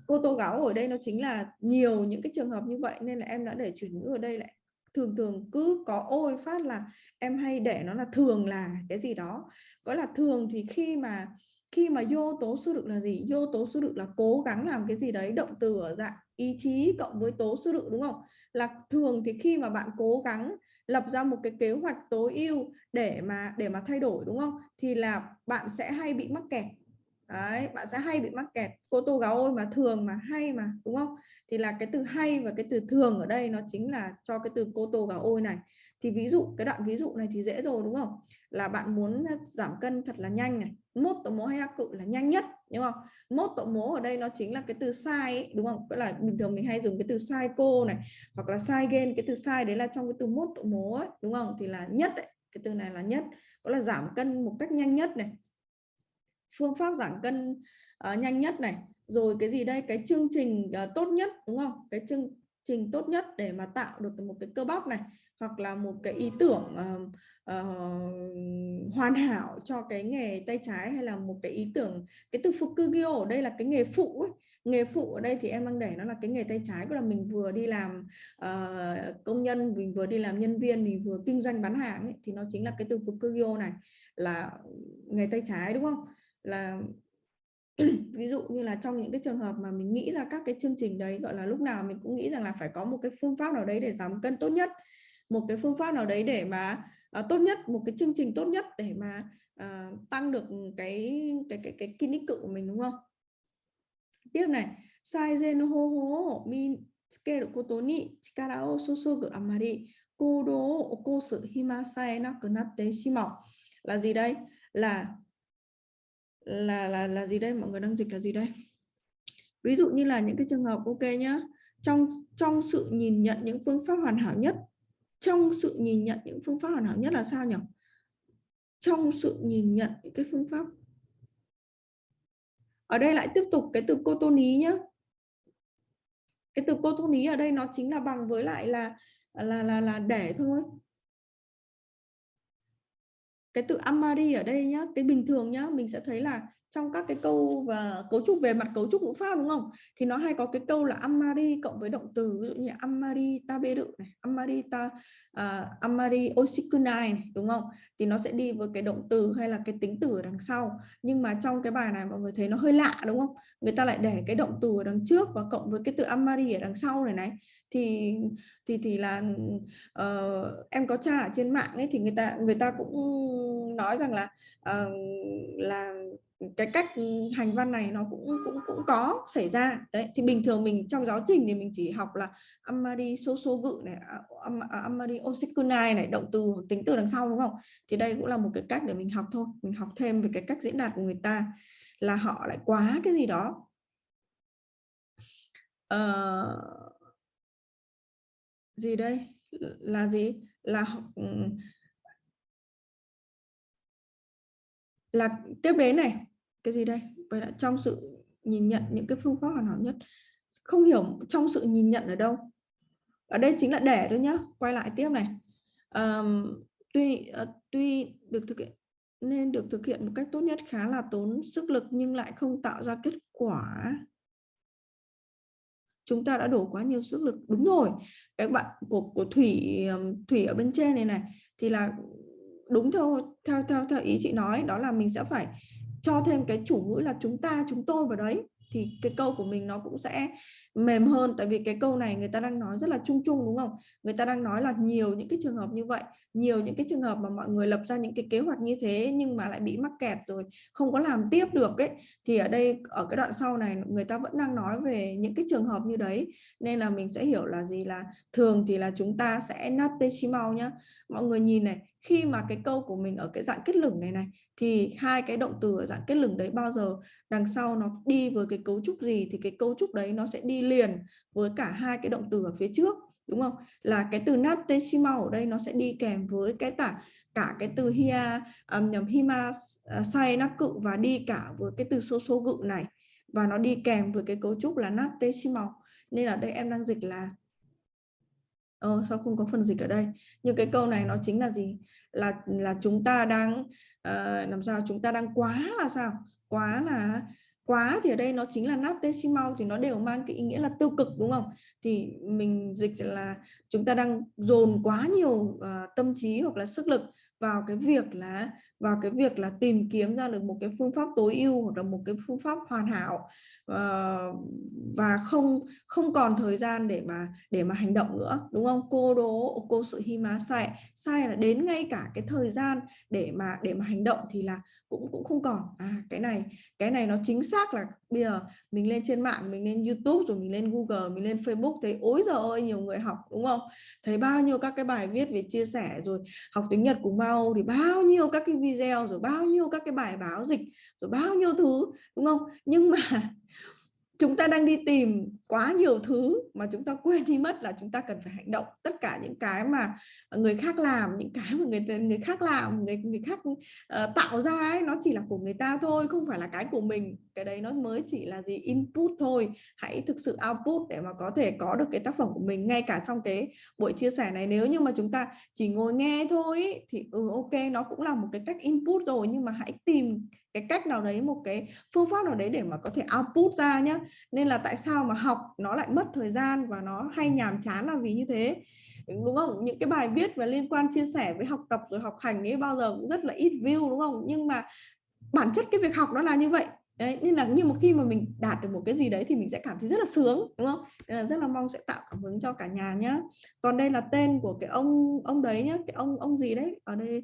Speaker 1: cô tô gáo ở đây nó chính là nhiều những cái trường hợp như vậy, nên là em đã để chuyển ngữ ở đây lại thường thường cứ có ôi phát là em hay để nó là thường là cái gì đó. Gọi là thường thì khi mà khi mà vô tố sư được là gì? Vô tố sư được là cố gắng làm cái gì đấy, động từ ở dạng ý chí cộng với tố sư được đúng không? Là thường thì khi mà bạn cố gắng lập ra một cái kế hoạch tối ưu để mà để mà thay đổi, đúng không? Thì là bạn sẽ hay bị mắc kẹt. Đấy, bạn sẽ hay bị mắc kẹt. Cô tô gáo ôi mà thường mà hay mà đúng không? Thì là cái từ hay và cái từ thường ở đây nó chính là cho cái từ cô tô gáo ôi này. Thì ví dụ cái đoạn ví dụ này thì dễ rồi đúng không? Là bạn muốn giảm cân thật là nhanh này. Mốt tổ mố hay ác cự là nhanh nhất đúng không? Mốt tổ mố ở đây nó chính là cái từ sai ấy, đúng không? Cái là bình thường mình hay dùng cái từ sai cô này hoặc là sai gen. Cái từ sai đấy là trong cái từ mốt tổ mố ấy, đúng không? Thì là nhất đấy cái từ này là nhất. Có là giảm cân một cách nhanh nhất này phương pháp giảm cân uh, nhanh nhất này. Rồi cái gì đây? Cái chương trình uh, tốt nhất đúng không? Cái chương trình tốt nhất để mà tạo được một cái cơ bắp này hoặc là một cái ý tưởng uh, uh, hoàn hảo cho cái nghề tay trái hay là một cái ý tưởng cái từ fukugyo ở đây là cái nghề phụ ấy. nghề phụ ở đây thì em đang để nó là cái nghề tay trái của là mình vừa đi làm uh, công nhân mình vừa đi làm nhân viên mình vừa kinh doanh bán hàng ấy, thì nó chính là cái từ fukugyo này là nghề tay trái đúng không? Là ví dụ như là trong những cái trường hợp mà mình nghĩ ra các cái chương trình đấy gọi là lúc nào mình cũng nghĩ rằng là phải có một cái phương pháp nào đấy để giảm cân tốt nhất một cái phương pháp nào đấy để mà uh, tốt nhất một cái chương trình tốt nhất để mà uh, tăng được cái cái cái cái kinh cự của mình đúng không? Tiếp này sai gen ho ho min tsuke koto ni chikara o susugu amari kodo o okosu hima sae shimau. Là gì đây? Là là là là gì đây? Mọi người đang dịch là gì đây? Ví dụ như là những cái trường hợp, ok nhá. Trong trong sự nhìn nhận những phương pháp hoàn hảo nhất, trong sự nhìn nhận những phương pháp hoàn hảo nhất là sao nhỉ? Trong sự nhìn nhận những cái phương pháp. Ở đây lại tiếp tục cái từ cô tô ní nhá. Cái từ cô tô ní ở đây nó chính là bằng với lại là là là là để thôi cái từ amari ở đây nhá cái bình thường nhá mình sẽ thấy là trong các cái câu và cấu trúc về mặt cấu trúc ngữ pháp đúng không? Thì nó hay có cái câu là amari cộng với động từ ví dụ như amari taberu này amari ta uh, amari oshikunai này đúng không? Thì nó sẽ đi với cái động từ hay là cái tính từ ở đằng sau. Nhưng mà trong cái bài này mọi người thấy nó hơi lạ đúng không? Người ta lại để cái động từ ở đằng trước và cộng với cái từ amari ở đằng sau này này. Thì thì thì là uh, em có tra ở trên mạng ấy thì người ta người ta cũng nói rằng là uh, là cái cách hành văn này nó cũng cũng cũng có xảy ra. Đấy thì bình thường mình trong giáo trình thì mình chỉ học là amari soso gự này à, am, à, amari osikunai này động từ hoặc tính từ đằng sau đúng không? Thì đây cũng là một cái cách để mình học thôi. Mình học thêm về cái cách diễn đạt của người ta là họ lại quá cái gì đó. Uh, gì đây? Là gì? Là ừ, là tiếp đến này cái gì đây? Vậy là trong sự nhìn nhận những cái phương pháp hoàn hảo nhất. Không hiểu trong sự nhìn nhận ở đâu. Ở đây chính là để thôi nhá quay lại tiếp này. Um, tuy uh, tuy được thực hiện nên được thực hiện một cách tốt nhất khá là tốn sức lực nhưng lại không tạo ra kết quả. Chúng ta đã đổ quá nhiều sức lực. Đúng rồi các bạn của của thủy thủy ở bên trên này này thì là đúng theo theo theo theo ý chị nói, đó là mình sẽ phải cho thêm cái chủ ngữ là chúng ta, chúng tôi vào đấy. Thì cái câu của mình nó cũng sẽ mềm hơn, tại vì cái câu này người ta đang nói rất là chung chung, đúng không? Người ta đang nói là nhiều những cái trường hợp như vậy, nhiều những cái trường hợp mà mọi người lập ra những cái kế hoạch như thế nhưng mà lại bị mắc kẹt rồi, không có làm tiếp được ấy. Thì ở đây, ở cái đoạn sau này, người ta vẫn đang nói về những cái trường hợp như đấy. Nên là mình sẽ hiểu là gì là thường thì là chúng ta sẽ nate shimao nhá. Mọi người nhìn này khi mà cái câu của mình ở cái dạng kết lửng này này thì hai cái động từ ở dạng kết lửng đấy bao giờ đằng sau nó đi với cái cấu trúc gì thì cái cấu trúc đấy nó sẽ đi liền với cả hai cái động từ ở phía trước đúng không? Là cái từ nateshima ở đây nó sẽ đi kèm với cái tả cả cái từ hia um, nhầm hima uh, sai nát cự và đi cả với cái từ số số gự này. Và nó đi kèm với cái cấu trúc là nateshima nên ở đây em đang dịch là Ờ, sao không có phần dịch ở đây? Nhưng cái câu này nó chính là gì? Là là chúng ta đang uh, làm sao? Chúng ta đang quá là sao? Quá là quá thì ở đây nó chính là natesimal thì nó đều mang cái ý nghĩa là tiêu cực đúng không? Thì mình dịch là chúng ta đang dồn quá nhiều uh, tâm trí hoặc là sức lực vào cái việc là vào cái việc là tìm kiếm ra được một cái phương pháp tối ưu hoặc là một cái phương pháp hoàn hảo uh, và không không còn thời gian để mà để mà hành động nữa đúng không? Cô đố cô sự hi má sai sai là đến ngay cả cái thời gian để mà để mà hành động thì là cũng cũng không còn. À cái này cái này nó chính xác là bây giờ mình lên trên mạng mình lên YouTube rồi mình lên Google mình lên Facebook thấy ối giờ ơi nhiều người học đúng không? Thấy bao nhiêu các cái bài viết về chia sẻ rồi học tiếng Nhật cùng bao thì bao nhiêu các cái video rồi bao nhiêu các cái bài báo dịch rồi bao nhiêu thứ đúng không? Nhưng mà chúng ta đang đi tìm quá nhiều thứ mà chúng ta quên đi mất là chúng ta cần phải hành động. Tất cả những cái mà người khác làm những cái mà người người khác làm người người khác uh, tạo ra ấy nó chỉ là của người ta thôi không phải là cái của mình cái đấy nó mới chỉ là gì? Input thôi. Hãy thực sự output để mà có thể có được cái tác phẩm của mình. Ngay cả trong cái buổi chia sẻ này, nếu như mà chúng ta chỉ ngồi nghe thôi thì ừ ok, nó cũng là một cái cách input rồi. Nhưng mà hãy tìm cái cách nào đấy, một cái phương pháp nào đấy để mà có thể output ra nhá. Nên là tại sao mà học nó lại mất thời gian và nó hay nhàm chán là vì như thế? Đúng không? Những cái bài viết và liên quan chia sẻ với học tập rồi học hành ấy, bao giờ cũng rất là ít view, đúng không? Nhưng mà bản chất cái việc học nó là như vậy đấy nên là nhưng mà khi mà mình đạt được một cái gì đấy thì mình sẽ cảm thấy rất là sướng đúng không? Nên là rất là mong sẽ tạo cảm hứng cho cả nhà nhá. Còn đây là tên của cái ông ông đấy nhá cái ông ông gì đấy? Ở đây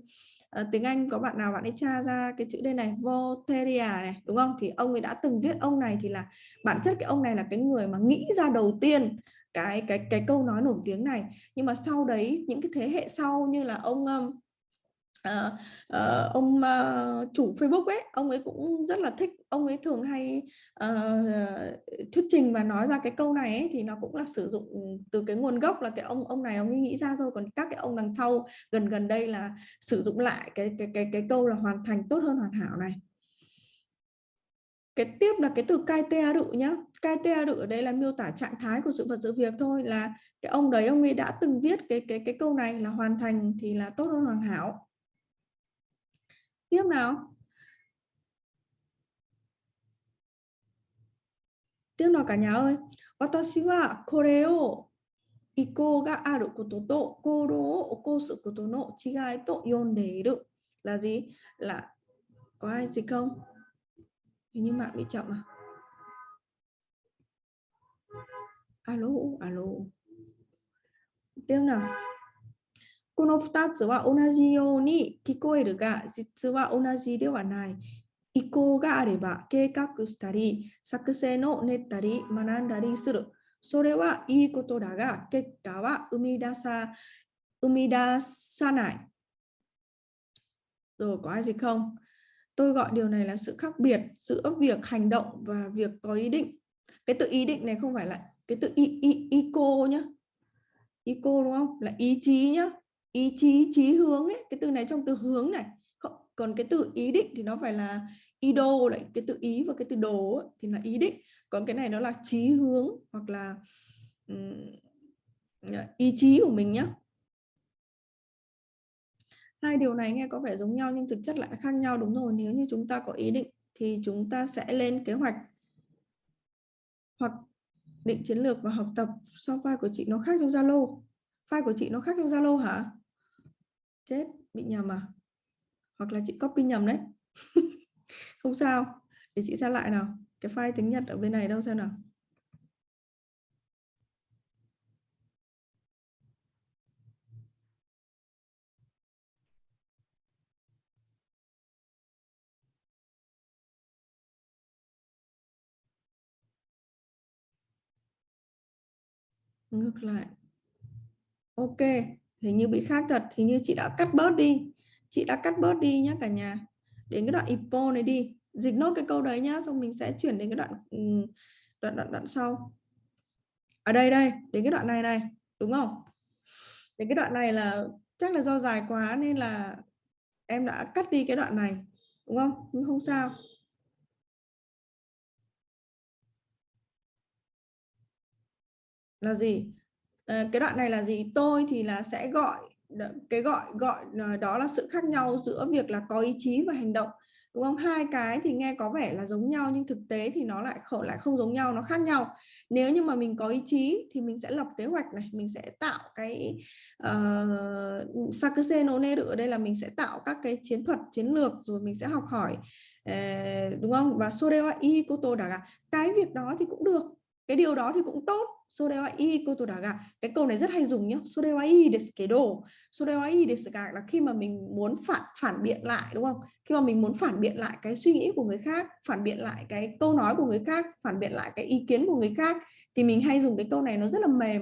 Speaker 1: à, tiếng Anh có bạn nào bạn ấy tra ra cái chữ đây này? Voltaire này đúng không? Thì ông ấy đã từng viết ông này thì là bản chất cái ông này là cái người mà nghĩ ra đầu tiên cái cái cái câu nói nổi tiếng này. Nhưng mà sau đấy những cái thế hệ sau như là ông um, uh, uh, ông uh, chủ Facebook ấy ông ấy cũng rất là thích ông ấy thường hay uh, thuyết trình và nói ra cái câu này ấy, thì nó cũng là sử dụng từ cái nguồn gốc là cái ông ông này ông ấy nghĩ ra thôi còn các cái ông đằng sau gần gần đây là sử dụng lại cái cái cái cái câu là hoàn thành tốt hơn hoàn hảo này. Cái tiếp là cái từ cai te đự nhá. Cai te đự ở đây là miêu tả trạng thái của sự vật sự việc thôi là cái ông đấy ông ấy đã từng viết cái cái cái câu này là hoàn thành thì là tốt hơn hoàn hảo tiếp nào tiếp nào cả nhà ơi watashi wa kore o 意向があることと行動を起こすことの違いと読んでいる là gì là có ai gì không hình như mạng bị chậm à alo alo tiếp nào この2つは同じように聞こえるが、実は同じではない。意向があれば計画したり、作戦を練ったり、学んだりする。それはいいことだが、結果は生み出さ生み出さない。Rồi có ai gì không? Tôi gọi điều này là sự khác biệt giữa việc hành động và việc có ý định. Cái tự ý định này không phải là cái tự ý, ý, ý cô nhá. Ý cô đúng không? Là ý chí nhá ý chí chí hướng ấy cái từ này trong từ hướng này. Còn cái từ ý định thì nó phải là ý đồ lại cái từ ý và cái từ đồ ấy, thì là ý định. Còn cái này nó là chí hướng hoặc là um, ý chí của mình nhé hai điều này nghe có vẻ giống nhau nhưng thực chất lại khác nhau đúng rồi. Nếu như chúng ta có ý định thì chúng ta sẽ lên kế hoạch hoặc định chiến lược và học tập. So file của chị nó khác trong Zalo? File của chị nó khác trong Zalo hả? Chết, bị nhầm à? Hoặc là chị copy nhầm đấy. Không sao. Để chị xem lại nào. Cái file tiếng Nhật ở bên này đâu xem nào. Ngược lại. Ok hình như bị khác thật thì như chị đã cắt bớt đi. Chị đã cắt bớt đi nhé cả nhà. Đến cái đoạn ipo này đi. Dịch nốt cái câu đấy nhá, xong mình sẽ chuyển đến cái đoạn ừ, đoạn đoạn đoạn sau. Ở đây đây, đến cái đoạn này này, đúng không? Đến cái đoạn này là chắc là do dài quá nên là em đã cắt đi cái đoạn này, đúng không? Nhưng không sao. Là gì? Ờ, cái đoạn này là gì? Tôi thì là sẽ gọi cái gọi gọi ờ, đó là sự khác nhau giữa việc là có ý chí và hành động đúng không? Hai cái thì nghe có vẻ là giống nhau nhưng thực tế thì nó lại khổ lại không giống nhau nó khác nhau. Nếu như mà mình có ý chí thì mình sẽ lập kế hoạch này mình sẽ tạo cái ờ, uh, sakuse no neru ở đây là mình sẽ tạo các cái chiến thuật chiến lược rồi mình sẽ học hỏi uh, đúng không? Và sorewa i koto daga cái việc đó thì cũng được cái điều đó thì cũng tốt. Sodewai kotodaga cái câu này rất hay dùng nhá. Sodewai i desu kedo. Desu là khi mà mình muốn phản phản biện lại, đúng không? Khi mà mình muốn phản biện lại cái suy nghĩ của người khác, phản biện lại cái câu nói của người khác, phản biện lại cái ý kiến của người khác thì mình hay dùng cái câu này nó rất là mềm.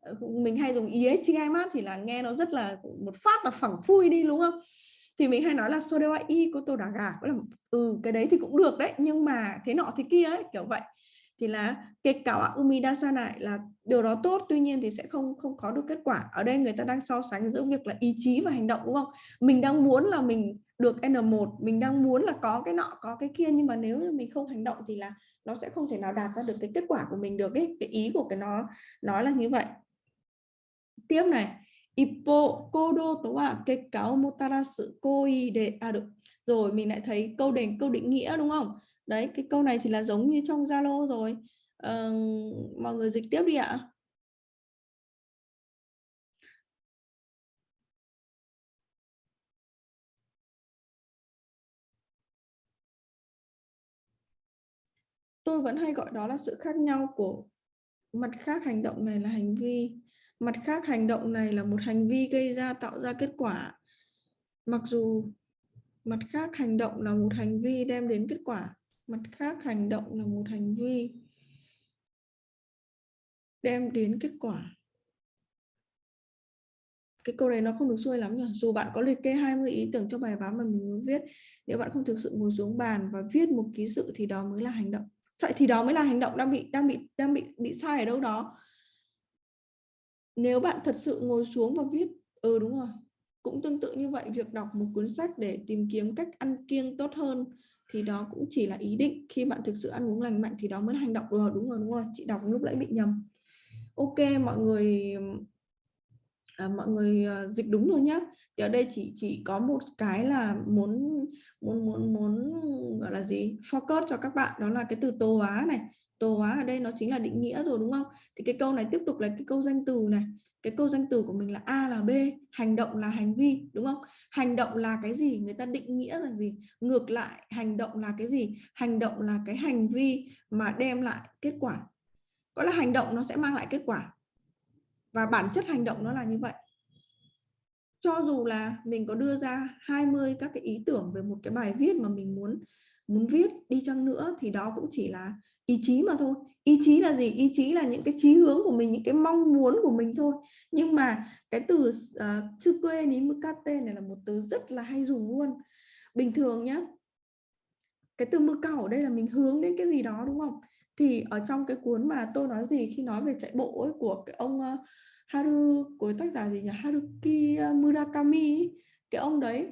Speaker 1: Ờ, mình hay dùng ý ấy mát thì là nghe nó rất là một phát là phẳng phui đi, đúng không? Thì mình hay nói là sodewai kotodaga là ừ cái đấy thì cũng được đấy, nhưng mà thế nọ thế kia ấy, kiểu vậy thì là kể cả umidasa lại là điều đó tốt, tuy nhiên thì sẽ không không có được kết quả. Ở đây người ta đang so sánh giữa việc là ý chí và hành động, đúng không? Mình đang muốn là mình được N1 mình đang muốn là có cái nọ, có cái kia, nhưng mà nếu như mình không hành động thì là nó sẽ không thể nào đạt ra được cái kết quả của mình được ấy. Cái ý của cái nó nói là như vậy. Tiếp này. Ippo kodo to wa à, kekka o motarasu koi de à, được. Rồi mình lại thấy câu đề, câu định nghĩa, đúng không? Đấy cái câu này thì là giống như trong Zalo rồi. Ờ, mọi người dịch tiếp đi ạ. Tôi vẫn hay gọi đó là sự khác nhau của mặt khác hành động này là hành vi. Mặt khác hành động này là một hành vi gây ra tạo ra kết quả. Mặc dù mặt khác hành động là một hành vi đem đến kết quả mặt khác, hành động là một hành vi đem đến kết quả. Cái câu này nó không được xuôi lắm nhỉ? Dù bạn có liệt kê 20 ý tưởng cho bài báo mà mình muốn viết, nếu bạn không thực sự ngồi xuống bàn và viết một ký sự thì đó mới là hành động. Vậy thì đó mới là hành động đang bị đang bị đang bị bị sai ở đâu đó. Nếu bạn thật sự ngồi xuống và viết ừ đúng rồi. Cũng tương tự như vậy, việc đọc một cuốn sách để tìm kiếm cách ăn kiêng tốt hơn thì đó cũng chỉ là ý định. Khi bạn thực sự ăn uống lành mạnh thì đó mới là hành động. Rồi đúng rồi đúng rồi. Chị đọc lúc nãy bị nhầm. Ok mọi người à, mọi người ờ, dịch đúng rồi nhá. Thì ở đây chỉ chỉ có một cái là muốn muốn muốn muốn gọi là gì? Focus cho các bạn đó là cái từ tô hóa này. Tô hóa ở đây nó chính là định nghĩa rồi đúng không? Thì cái câu này tiếp tục là cái câu danh từ này cái câu danh từ của mình là A là B, hành động là hành vi, đúng không? Hành động là cái gì? Người ta định nghĩa là gì? Ngược lại, hành động là cái gì? Hành động là cái hành vi mà đem lại kết quả. Có là hành động nó sẽ mang lại kết quả. Và bản chất hành động nó là như vậy. Cho dù là mình có đưa ra 20 các cái ý tưởng về một cái bài viết mà mình muốn muốn viết đi chăng nữa, thì đó cũng chỉ là ý chí mà thôi. Ý chí là gì? Ý chí là những cái chí hướng của mình những cái mong muốn của mình thôi. Nhưng mà cái từ uh, chư quê ní mukate này là một từ rất là hay dùng luôn. Bình thường nhá cái từ mưa cầu ở đây là mình hướng đến cái gì đó đúng không? Thì ở trong cái cuốn mà tôi nói gì khi nói về chạy bộ ấy, của cái ông uh, Haru của tác giả gì nhỉ? Haruki ờ, Murakami cái ông đấy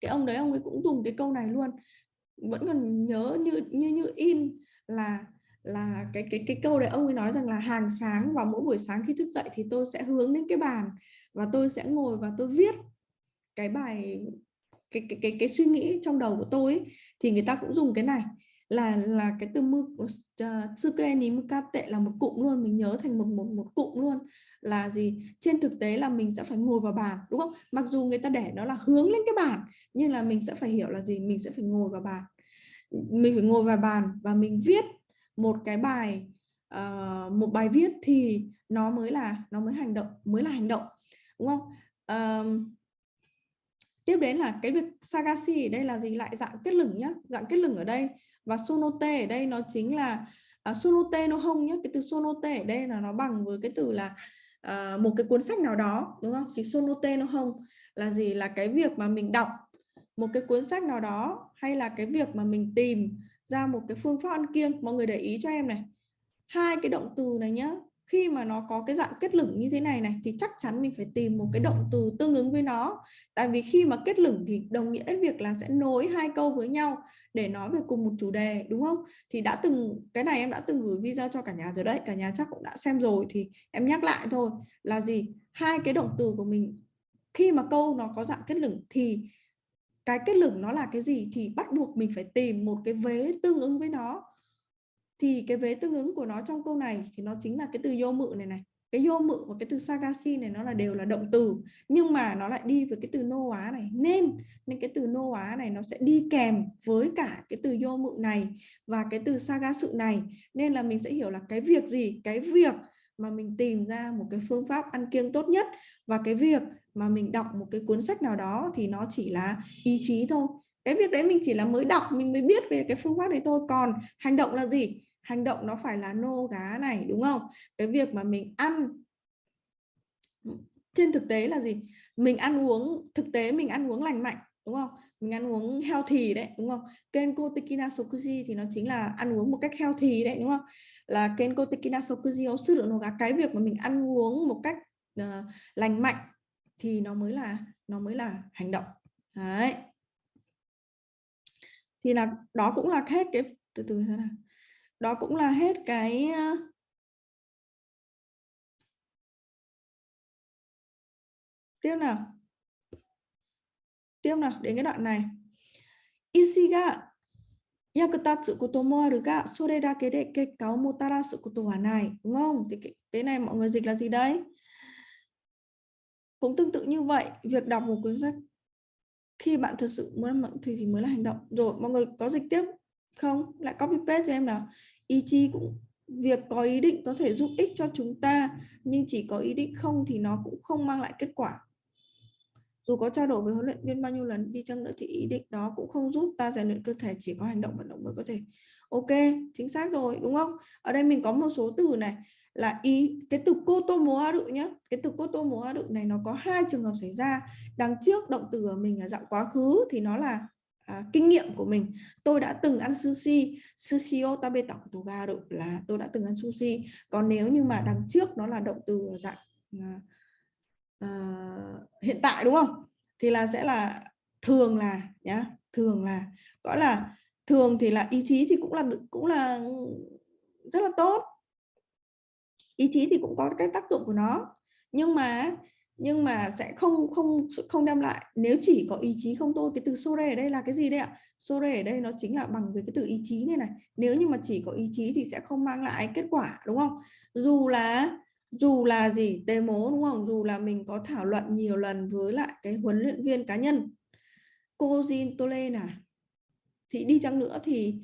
Speaker 1: cái ông đấy ông ấy cũng dùng cái câu này luôn vẫn còn nhớ như như như in là là cái cái cái câu đấy ông ấy nói rằng là hàng sáng vào mỗi buổi sáng khi thức dậy thì tôi sẽ hướng đến cái bàn và tôi sẽ ngồi và tôi viết cái bài cái cái cái, cái suy nghĩ trong đầu của tôi ấy, thì người ta cũng dùng cái này là là cái từ mư uh, tsuke ni mukate là một cụm luôn mình nhớ thành một một một cụm luôn. Là gì? Trên thực tế là mình sẽ phải ngồi vào bàn đúng không? Mặc dù người ta để nó là hướng lên cái bàn nhưng là mình sẽ phải hiểu là gì? Mình sẽ phải ngồi vào bàn. Mình phải ngồi vào bàn và mình viết một cái bài uh, một bài viết thì nó mới là nó mới hành động mới là hành động đúng không? Uh, tiếp đến là cái việc sagashi ở đây là gì? Lại dạng kết lửng nhá dạng kết lửng ở đây và sonote ở đây nó chính là à, sonote nó không nhé cái từ sonote ở đây là nó bằng với cái từ là à, một cái cuốn sách nào đó đúng không? Thì sonote nó không là gì? Là cái việc mà mình đọc một cái cuốn sách nào đó hay là cái việc mà mình tìm ra một cái phương pháp ăn kiêng. Mọi người để ý cho em này. Hai cái động từ này nhá khi mà nó có cái dạng kết lửng như thế này này thì chắc chắn mình phải tìm một cái động từ tương ứng với nó. Tại vì khi mà kết lửng thì đồng nghĩa việc là sẽ nối hai câu với nhau để nói về cùng một chủ đề đúng không? Thì đã từng cái này em đã từng gửi video cho cả nhà rồi đấy cả nhà chắc cũng đã xem rồi thì em nhắc lại thôi là gì? Hai cái động từ của mình khi mà câu nó có dạng kết lửng thì cái kết lực nó là cái gì thì bắt buộc mình phải tìm một cái vế tương ứng với nó thì cái vế tương ứng của nó trong câu này thì nó chính là cái từ vô mự này này. Cái vô mự và cái từ sagasi này nó là đều là động từ, nhưng mà nó lại đi với cái từ nô á này. Nên nên cái từ nô á này nó sẽ đi kèm với cả cái từ vô mự này và cái từ sagasu này. Nên là mình sẽ hiểu là cái việc gì? Cái việc mà mình tìm ra một cái phương pháp ăn kiêng tốt nhất và cái việc mà mình đọc một cái cuốn sách nào đó thì nó chỉ là ý chí thôi. Cái việc đấy mình chỉ là mới đọc mình mới biết về cái phương pháp đấy thôi. Còn hành động là gì? Hành động nó phải là nô gá này đúng không? Cái việc mà mình ăn trên thực tế là gì? Mình ăn uống thực tế mình ăn uống lành mạnh đúng không? Mình ăn uống healthy đấy đúng không? Kenko tekina sokuji thì nó chính là ăn uống một cách healthy đấy đúng không? Là kenko tekina sokuji sư lượng nô gá. Cái việc mà mình ăn uống một cách uh, lành mạnh thì nó mới là nó mới là hành động. Đấy. Thì là đó cũng là hết cái từ từ thế nào? Đó cũng là hết cái tiếp nào. Tiếp nào đến cái đoạn này. Isiga yakutatsu koto mo aru ga sore dake de kekka o motarasu koto wa nai. Đúng không? Thì cái, cái này mọi người dịch là gì đấy? Cũng tương tự như vậy việc đọc một cuốn sách khi bạn thật sự muốn thì, thì mới là hành động. Rồi mọi người có dịch tiếp không? Lại copy paste cho em nào. Ý chí cũng, việc có ý định có thể giúp ích cho chúng ta, nhưng chỉ có ý định không thì nó cũng không mang lại kết quả. Dù có trao đổi với huấn luyện viên bao nhiêu lần đi chăng nữa thì ý định đó cũng không giúp ta rèn luyện cơ thể, chỉ có hành động vận động mới có thể. Ok, chính xác rồi, đúng không? Ở đây mình có một số từ này, là ý, cái từ cô tô mố a đự nhé cái từ cô tô mố a đự này nó có hai trường hợp xảy ra. Đằng trước động từ của mình là dạng quá khứ thì nó là à, kinh nghiệm của mình. Tôi đã từng ăn sushi sushi otabe tabe tao ga là tôi đã từng ăn sushi. Còn nếu như mà đằng trước nó là động từ dạng à, à, hiện tại đúng không? Thì là sẽ là thường là nhá thường là. Gọi là thường thì là ý chí thì cũng là cũng là rất là tốt. Ý chí thì cũng có cái tác dụng của nó. Nhưng mà nhưng mà sẽ không không không đem lại. Nếu chỉ có ý chí không thôi cái từ sore ở đây là cái gì đây ạ? Sore ở đây nó chính là bằng với cái từ ý chí này này. Nếu như mà chỉ có ý chí thì sẽ không mang lại kết quả đúng không? Dù là dù là gì tê mố đúng không? Dù là mình có thảo luận nhiều lần với lại cái huấn luyện viên cá nhân. Cô Jin Tole nè thì đi chăng nữa thì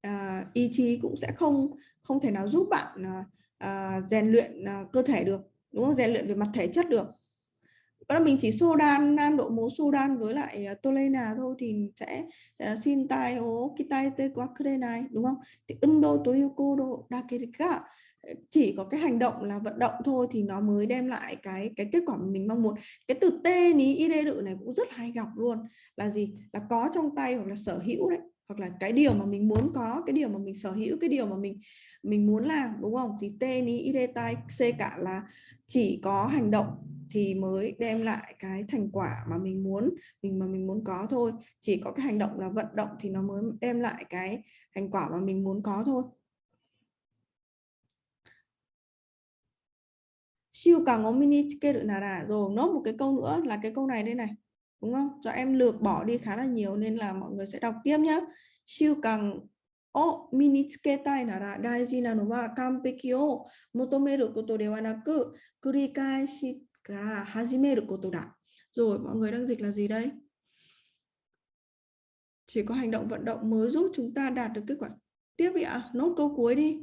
Speaker 1: à, ý chí cũng sẽ không không thể nào giúp bạn à, à, rèn luyện à, cơ thể được đúng không? Rèn luyện về mặt thể chất được đó là mình chỉ Sudan Nam độ mố Sudan với lại uh, tolena thôi thì sẽ ờ, xin tai ố kitai te quá này đúng không? Thì undo toyoko do dakerika chỉ có cái hành động là vận động thôi thì nó mới đem lại cái cái kết quả mà mình mong muốn. Cái từ tê ní ide đự này cũng rất hay gặp luôn. Là gì? Là có trong tay hoặc là sở hữu đấy hoặc là cái điều mà mình muốn có, cái điều mà mình sở hữu, cái điều mà mình mình muốn làm, đúng không? Thì t ni ide tai c cả là chỉ có hành động thì mới đem lại cái thành quả mà mình muốn, mình mà mình muốn có thôi. Chỉ có cái hành động là vận động thì nó mới đem lại cái thành quả mà mình muốn có thôi. Siêu càng có mini kê được là rồi, nốt một cái câu nữa là cái câu này đây này đúng không do em lược bỏ đi khá là nhiều nên là mọi người sẽ đọc tiếp nhé siêu càng を身につけたいなら大事なのは完璧を求めることではなく繰り返しから始めることだ。Rồi mọi người đang dịch là gì đây? Chỉ có hành động vận động mới giúp chúng ta đạt được kết quả. Tiếp đi ạ, nốt câu cuối đi.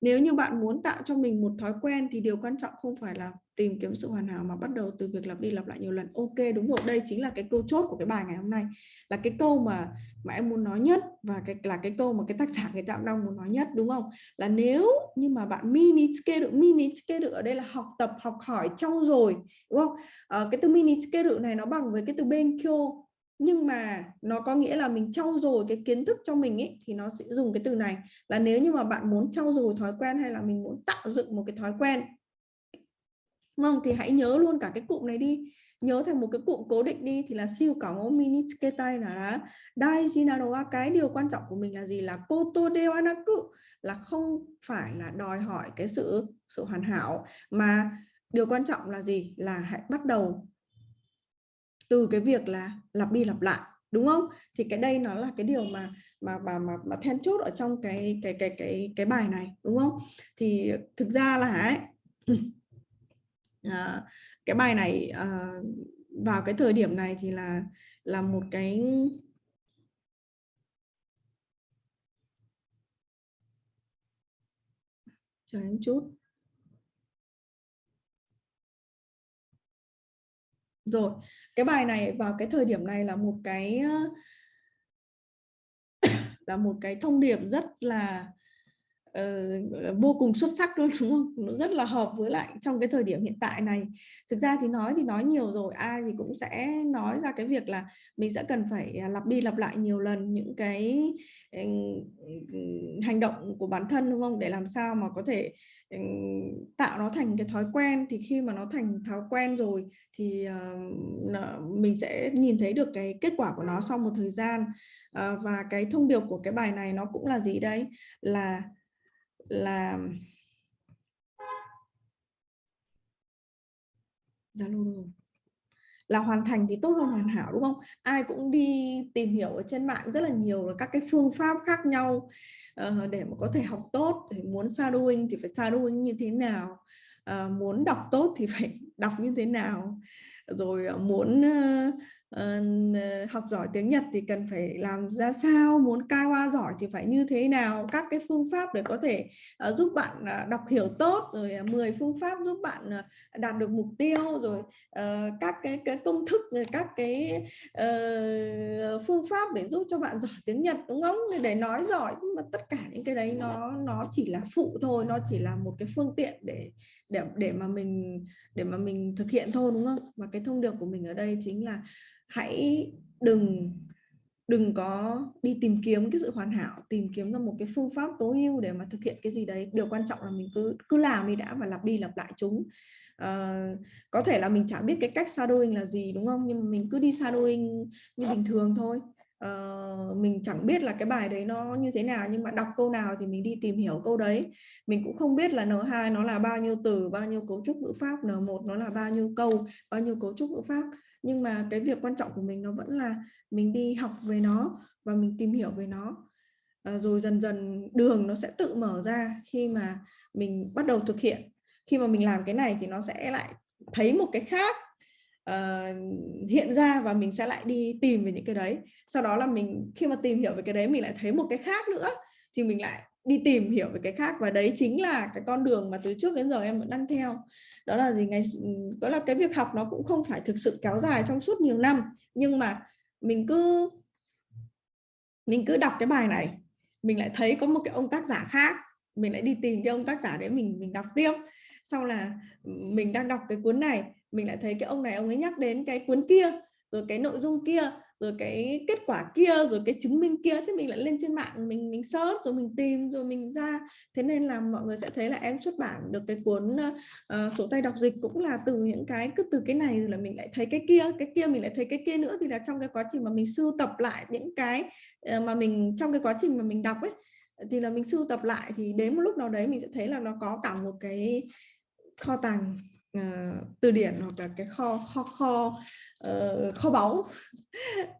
Speaker 1: Nếu như bạn muốn tạo cho mình một thói quen thì điều quan trọng không phải là tìm kiếm sự hoàn hảo mà bắt đầu từ việc lặp đi lặp lại nhiều lần. Ok đúng rồi, đây chính là cái câu chốt của cái bài ngày hôm nay. Là cái câu mà mà em muốn nói nhất và cái là cái câu mà cái tác giả người ta đang muốn nói nhất đúng không? Là nếu như mà bạn mini được mini được ở đây là học tập, học hỏi, trau dồi đúng không? À, cái từ mini được này nó bằng với cái từ benkyo nhưng mà nó có nghĩa là mình trau dồi cái kiến thức cho mình ấy thì nó sẽ dùng cái từ này là nếu như mà bạn muốn trau dồi thói quen hay là mình muốn tạo dựng một cái thói quen không thì hãy nhớ luôn cả cái cụm này đi. Nhớ thành một cái cụm cố định đi thì là siêu cả ngô mini tay là dai daijinaroa cái điều quan trọng của mình là gì? Là koto dewanaku là không phải là đòi hỏi cái sự sự hoàn hảo mà điều quan trọng là gì? Là hãy bắt đầu từ cái việc là lặp đi lặp lại đúng không? Thì cái đây nó là cái điều mà mà mà mà, mà then chốt ở trong cái cái cái cái cái bài này đúng không? Thì thực ra là ấy, à, cái bài này à, vào cái thời điểm này thì là là một cái chờ em chút. Rồi cái bài này vào cái thời điểm này là một cái ờ, là một cái thông điệp rất là uh, vô cùng xuất sắc luôn đúng không? Nó rất là hợp với lại trong cái thời điểm hiện tại này. Thực ra thì nói thì nói nhiều rồi ai thì cũng sẽ nói ra cái việc là mình sẽ cần phải à, lặp đi lặp lại nhiều lần những cái hành động của bản thân đúng không? Để làm sao mà có thể tạo nó thành cái thói quen. Thì khi mà nó thành thói quen rồi thì uh, mình sẽ nhìn thấy được cái kết quả của nó sau một thời gian. Uh, và cái thông điệp của cái bài này nó cũng là gì đấy? Là là Zalo rồi? Là hoàn thành thì tốt hơn hoàn hảo đúng không? Ai cũng đi tìm hiểu ở trên mạng rất là nhiều là các cái phương pháp khác nhau uh, để mà có thể học tốt để muốn shadowing thì phải shadowing như thế nào uh, muốn đọc tốt thì phải đọc như thế nào rồi ờ, muốn uh, uh, học giỏi tiếng Nhật thì cần phải làm ra sao? Muốn cai giỏi thì phải như thế nào? Các cái phương pháp để có thể uh, giúp bạn uh, đọc hiểu tốt rồi uh, 10 phương pháp giúp bạn uh, đạt được mục tiêu rồi uh, các cái cái công thức rồi các cái uh, phương pháp để giúp cho bạn giỏi tiếng Nhật đúng không? Để nói giỏi nhưng mà tất cả những cái đấy nó nó chỉ là phụ thôi nó chỉ là một cái phương tiện để để để mà mình để mà mình thực hiện thôi đúng không? Và cái thông điệp của mình ở đây chính là hãy đừng đừng có đi tìm kiếm cái sự hoàn hảo tìm kiếm ra một cái phương pháp tối ưu để mà thực hiện cái gì đấy. Điều quan trọng là mình cứ cứ làm đi đã và lặp đi lặp lại chúng. Uh, có thể là mình chả biết cái cách shadowing là gì đúng không? Nhưng mà mình cứ đi shadowing như bình thường thôi uh, mình chẳng biết là cái bài đấy nó như thế nào nhưng mà đọc câu nào thì mình đi tìm hiểu câu đấy. Mình cũng không biết là N2 nó là bao nhiêu từ bao nhiêu cấu trúc ngữ pháp N1 nó là bao nhiêu câu bao nhiêu cấu trúc ngữ pháp. Nhưng mà cái việc quan trọng của mình nó vẫn là mình đi học về nó và mình tìm hiểu về nó. À, rồi dần dần đường nó sẽ tự mở ra khi mà mình bắt đầu thực hiện. Khi mà mình làm cái này thì nó sẽ lại thấy một cái khác uh, hiện ra và mình sẽ lại đi tìm về những cái đấy. Sau đó là mình khi mà tìm hiểu về cái đấy mình lại thấy một cái khác nữa thì mình lại đi tìm hiểu về cái khác. Và đấy chính là cái con đường mà từ trước đến giờ em vẫn đang theo. Đó là gì? Ngày đó là cái việc học nó cũng không phải thực sự kéo dài trong suốt nhiều năm nhưng mà mình cứ mình cứ đọc cái bài này mình lại thấy có một cái ông tác giả khác mình lại đi tìm cái ông tác giả đấy mình mình đọc tiếp. Sau là ừ, mình đang đọc cái cuốn này mình lại thấy cái ông này ông ấy nhắc đến cái cuốn kia rồi cái nội dung kia rồi cái kết quả kia rồi cái chứng minh kia thế mình lại lên trên mạng mình mình search rồi mình tìm rồi mình ra. Thế nên là mọi người sẽ thấy là em xuất bản được cái cuốn uh, sổ tay đọc dịch cũng là từ những cái cứ từ cái này rồi là mình lại thấy cái kia cái kia mình lại thấy cái kia nữa. Thì là trong cái quá trình mà mình sưu tập lại những cái uh, mà mình trong cái quá trình mà mình đọc ấy thì là mình sưu tập lại thì đến một lúc nào đấy mình sẽ thấy là nó có cả một cái kho tàng uh, từ điển hoặc là cái kho kho kho uh, kho báu. Uh,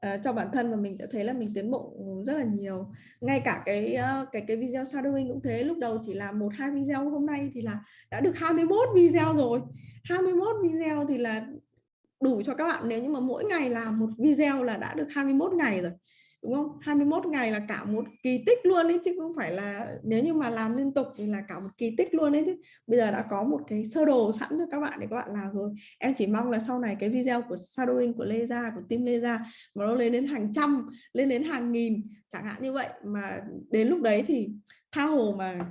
Speaker 1: cho bản thân và mình đã thấy là mình tiến bộ rất là nhiều. Ngay cả cái uh, cái cái video shadowing cũng thế. Lúc đầu chỉ là một hai video hôm nay thì là đã được 21 video rồi. 21 video thì là đủ cho các bạn. Nếu như mà mỗi ngày làm một video là đã được 21 ngày rồi đúng không? 21 ngày là cả một kỳ tích luôn ấy chứ không phải là nếu như mà làm liên tục thì là cả một kỳ tích luôn ấy chứ. Bây giờ đã có một cái sơ đồ sẵn cho các bạn để các bạn làm rồi. Em chỉ mong là sau này cái video của shadowing của Lê Gia của team Lê Gia mà nó lên đến hàng trăm lên đến hàng nghìn chẳng hạn như vậy. Mà đến lúc đấy thì tha hồ mà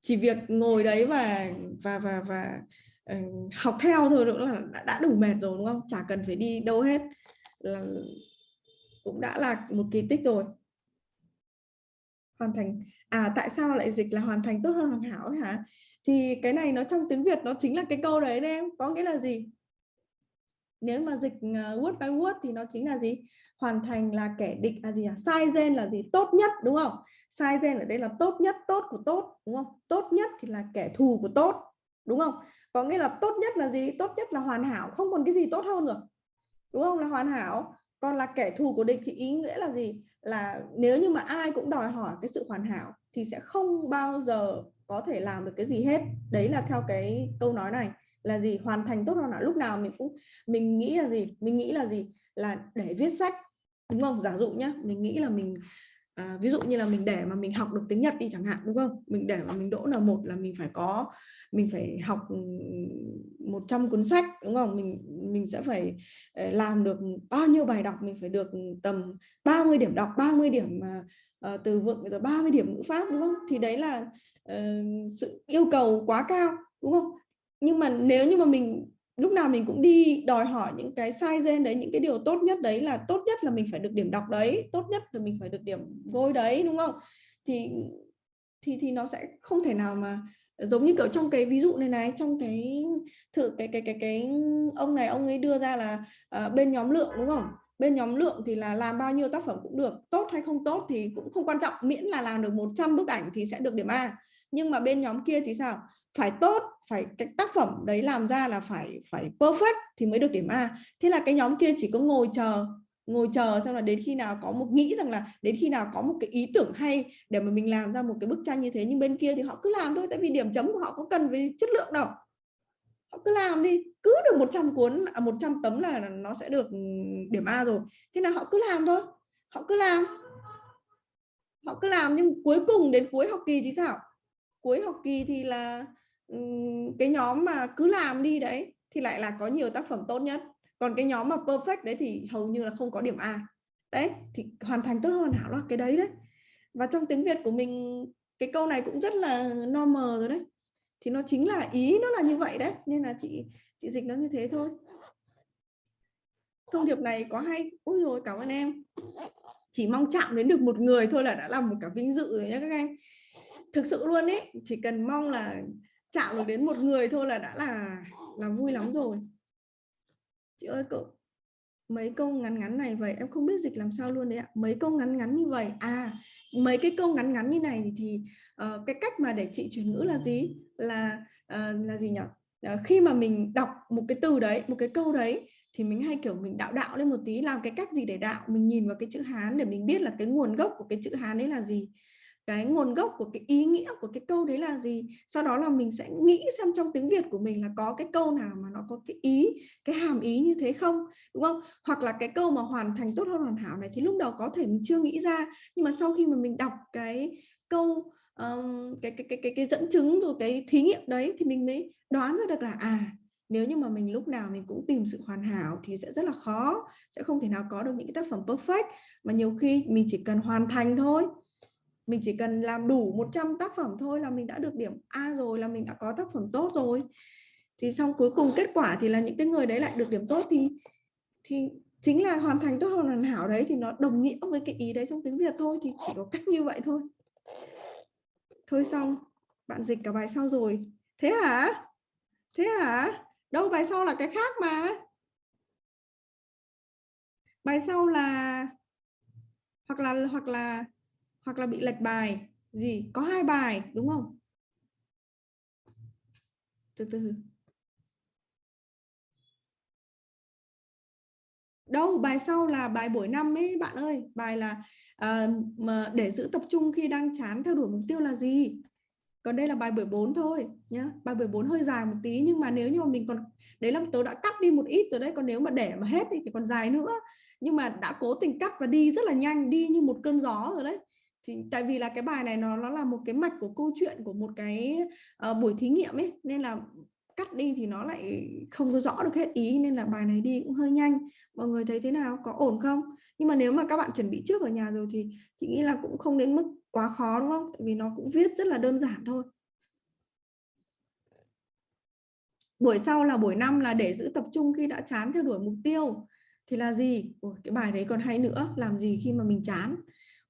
Speaker 1: chỉ việc ngồi đấy và và và và uh, học theo thôi nữa là đã, đã đủ mệt rồi đúng không? Chả cần phải đi đâu hết. Là cũng đã là một kỳ tích rồi. Hoàn thành. À tại sao lại dịch là hoàn thành tốt hơn hoàn hảo hả? Thì cái này nó trong tiếng Việt nó chính là cái câu đấy đấy em. Có nghĩa là gì? Nếu mà dịch à, word by word thì nó chính là gì? Hoàn thành là kẻ địch là gì à sai gen là gì? Tốt nhất, đúng không? Sai gen ở đây là tốt nhất, tốt của tốt, đúng không? Tốt nhất thì là kẻ thù của tốt, đúng không? Có nghĩa là tốt nhất là gì? Tốt nhất là hoàn hảo. Không còn cái gì tốt hơn rồi. Đúng không? Là hoàn hảo còn là kẻ thù của địch thì ý nghĩa là gì? Là nếu như mà ai cũng đòi hỏi cái sự hoàn hảo thì sẽ không bao giờ có thể làm được cái gì hết. Đấy là theo cái câu nói này, là gì? Hoàn thành tốt hơn là lúc nào mình cũng, mình nghĩ là gì? Mình nghĩ là gì? Là để viết sách. Đúng không? Giả dụ nhá, mình nghĩ là mình à, ví dụ như là mình để mà mình học được tiếng Nhật đi chẳng hạn đúng không? Mình để mà mình đỗ là một là mình phải có mình phải học ừ, 100 cuốn sách đúng không? Mình mình sẽ phải ờ, làm được bao nhiêu bài đọc mình phải được tầm 30 điểm đọc 30 điểm uh, từ vựng rồi 30 điểm ngữ pháp đúng không? Thì đấy là uh, sự yêu cầu quá cao đúng không? Nhưng mà nếu như mà mình lúc nào mình cũng đi đòi hỏi những cái sai gen đấy những cái điều tốt nhất đấy là tốt nhất là mình phải được điểm đọc đấy tốt nhất là mình phải được điểm vôi đấy đúng không? Thì thì thì nó sẽ không thể nào mà giống như kiểu trong cái ví dụ này này trong cái thử cái cái cái cái ông này ông ấy đưa ra là uh, bên nhóm lượng đúng không? Bên nhóm lượng thì là làm bao nhiêu tác phẩm cũng được tốt hay không tốt thì cũng không quan trọng miễn là làm được 100 bức ảnh thì sẽ được điểm A. Nhưng mà bên nhóm kia thì sao? Phải tốt phải cái tác phẩm đấy làm ra là phải phải perfect thì mới được điểm A. Thế là cái nhóm kia chỉ có ngồi chờ ngồi chờ xong là đến khi nào có một nghĩ rằng là đến khi nào có một cái ý tưởng hay để mà mình làm ra một cái bức tranh như thế. Nhưng bên kia thì họ cứ làm thôi tại vì điểm chấm của họ có cần về chất lượng đâu. Họ cứ làm đi cứ được 100 cuốn à, 100 tấm là nó sẽ được ừ, điểm A rồi. Thế là họ cứ làm thôi họ cứ làm. Họ cứ làm nhưng cuối cùng đến cuối học kỳ thì sao? Cuối học kỳ thì là cái nhóm mà cứ làm đi đấy thì lại là có nhiều tác phẩm tốt nhất. Còn cái nhóm mà perfect đấy thì hầu như là không có điểm A. Đấy, thì hoàn thành tốt hơn hảo là cái đấy đấy. Và trong tiếng Việt của mình, cái câu này cũng rất là normal rồi đấy. Thì nó chính là ý nó là như vậy đấy, nên là chị chị dịch nó như thế thôi. Thông điệp này có hay. Ôi rồi cảm ơn em. Chỉ mong chạm đến được một người thôi là đã làm một cả vinh dự rồi nhé các anh. Thực sự luôn ấy chỉ cần mong là chạm được đến một người thôi là đã là là vui lắm rồi. Chị ơi cậu mấy câu ngắn ngắn này vậy? Em không biết dịch làm sao luôn đấy ạ. Mấy câu ngắn ngắn như vậy? À mấy cái câu ngắn ngắn như này thì, thì uh, cái cách mà để chị chuyển ngữ là gì? Là uh, là gì nhỉ uh, ờ, khi mà mình đọc một cái từ đấy một cái câu đấy thì mình hay kiểu mình đạo đạo lên một tí làm cái cách gì để đạo? Mình nhìn vào cái chữ hán để mình biết là cái nguồn gốc của cái chữ hán đấy là gì cái nguồn gốc của cái ý nghĩa của cái câu đấy là gì? Sau đó là mình sẽ nghĩ xem trong tiếng Việt của mình là có cái câu nào mà nó có cái ý cái hàm ý như thế không đúng không? Hoặc là cái câu mà hoàn thành tốt hơn hoàn hảo này thì lúc đầu có thể mình chưa nghĩ ra nhưng mà sau khi mà mình đọc cái câu um, cái, cái cái cái cái dẫn chứng rồi cái thí nghiệm đấy thì mình mới đoán ra được là à nếu như mà mình lúc nào mình cũng tìm sự hoàn hảo thì sẽ rất là khó sẽ không thể nào có được những cái tác phẩm perfect mà nhiều khi mình chỉ cần hoàn thành thôi mình chỉ cần làm đủ 100 tác phẩm thôi là mình đã được điểm A rồi, là mình đã có tác phẩm tốt rồi. Thì xong cuối cùng kết quả thì là những cái người đấy lại được điểm tốt thì thì chính là hoàn thành tốt hơn hoàn hảo đấy thì nó đồng nghĩa với cái ý đấy trong tiếng Việt thôi, thì chỉ có cách như vậy thôi. Thôi xong, bạn dịch cả bài sau rồi. Thế hả? Thế hả? Đâu, bài sau là cái khác mà. Bài sau là, hoặc là hoặc là hoặc là bị lệch bài. Gì? Có hai bài đúng không? Từ từ. Đâu bài sau là bài buổi năm ấy bạn ơi. Bài là uh, mà để giữ tập trung khi đang chán theo đuổi mục tiêu là gì? Còn đây là bài buổi 4 thôi nhá. Bài buổi 4 hơi dài một tí nhưng mà nếu như mà mình còn đấy là tớ đã cắt đi một ít rồi đấy còn nếu mà để mà hết thì còn dài nữa. Nhưng mà đã cố tình cắt và đi rất là nhanh đi như một cơn gió rồi đấy thì tại vì là cái bài này nó nó là một cái mạch của câu chuyện của một cái uh, buổi thí nghiệm ấy nên là cắt đi thì nó lại không có rõ được hết ý nên là bài này đi cũng hơi nhanh. Mọi người thấy thế nào? Có ổn không? Nhưng mà nếu mà các bạn chuẩn bị trước ở nhà rồi thì chị nghĩ là cũng không đến mức quá khó đúng không? Tại vì nó cũng viết rất là đơn giản thôi. Buổi sau là buổi năm là để giữ tập trung khi đã chán theo đuổi mục tiêu. Thì là gì? Ủa, cái bài đấy còn hay nữa. Làm gì khi mà mình chán?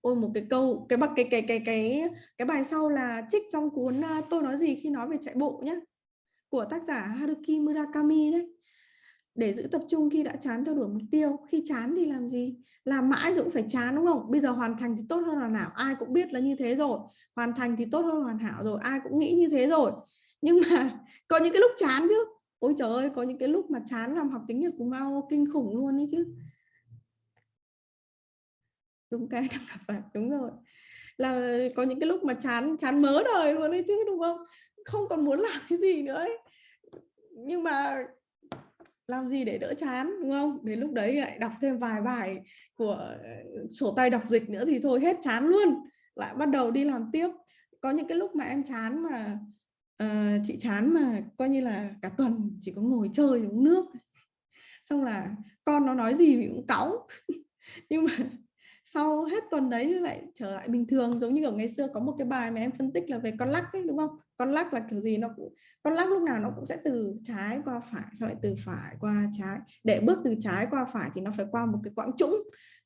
Speaker 1: Ôi, một cái câu, cái bậc, cái cái cái cái cái bài sau là trích trong cuốn tôi nói gì khi nói về chạy bộ nhé của tác giả Haruki Murakami đấy. Để giữ tập trung khi đã chán theo đuổi mục tiêu, khi chán thì làm gì? Làm mãi rồi cũng phải chán, đúng không? Bây giờ hoàn thành thì tốt hơn hoàn hảo, ai cũng biết là như thế rồi. Hoàn thành thì tốt hơn hoàn hảo rồi, ai cũng nghĩ như thế rồi. Nhưng mà có những cái lúc chán chứ. Ôi trời ơi, có những cái lúc mà chán làm học tiếng Nhật của Mao kinh khủng luôn đấy chứ đúng cái đang gặp phải đúng rồi. Là có những cái lúc mà chán chán mớ đời luôn đấy chứ đúng không? Không còn muốn làm cái gì nữa ấy. nhưng mà làm gì để đỡ chán đúng không? Đến lúc đấy lại đọc thêm vài bài của ờ, sổ tay đọc dịch nữa thì thôi hết chán luôn. Lại bắt đầu đi làm tiếp. Có những cái lúc mà em chán mà uh, chị chán mà coi như là cả tuần chỉ có ngồi chơi uống nước. Xong là con nó nói gì thì cũng cáu. Nhưng mà sau hết tuần đấy lại trở lại bình thường, giống như ở ngày xưa có một cái bài mà em phân tích là về con lắc ấy, đúng không? Con lắc là kiểu gì nó cũng, con lắc lúc nào nó cũng sẽ từ trái qua phải, sau lại từ phải qua trái. Để bước từ trái qua phải thì nó phải qua một cái quãng trũng.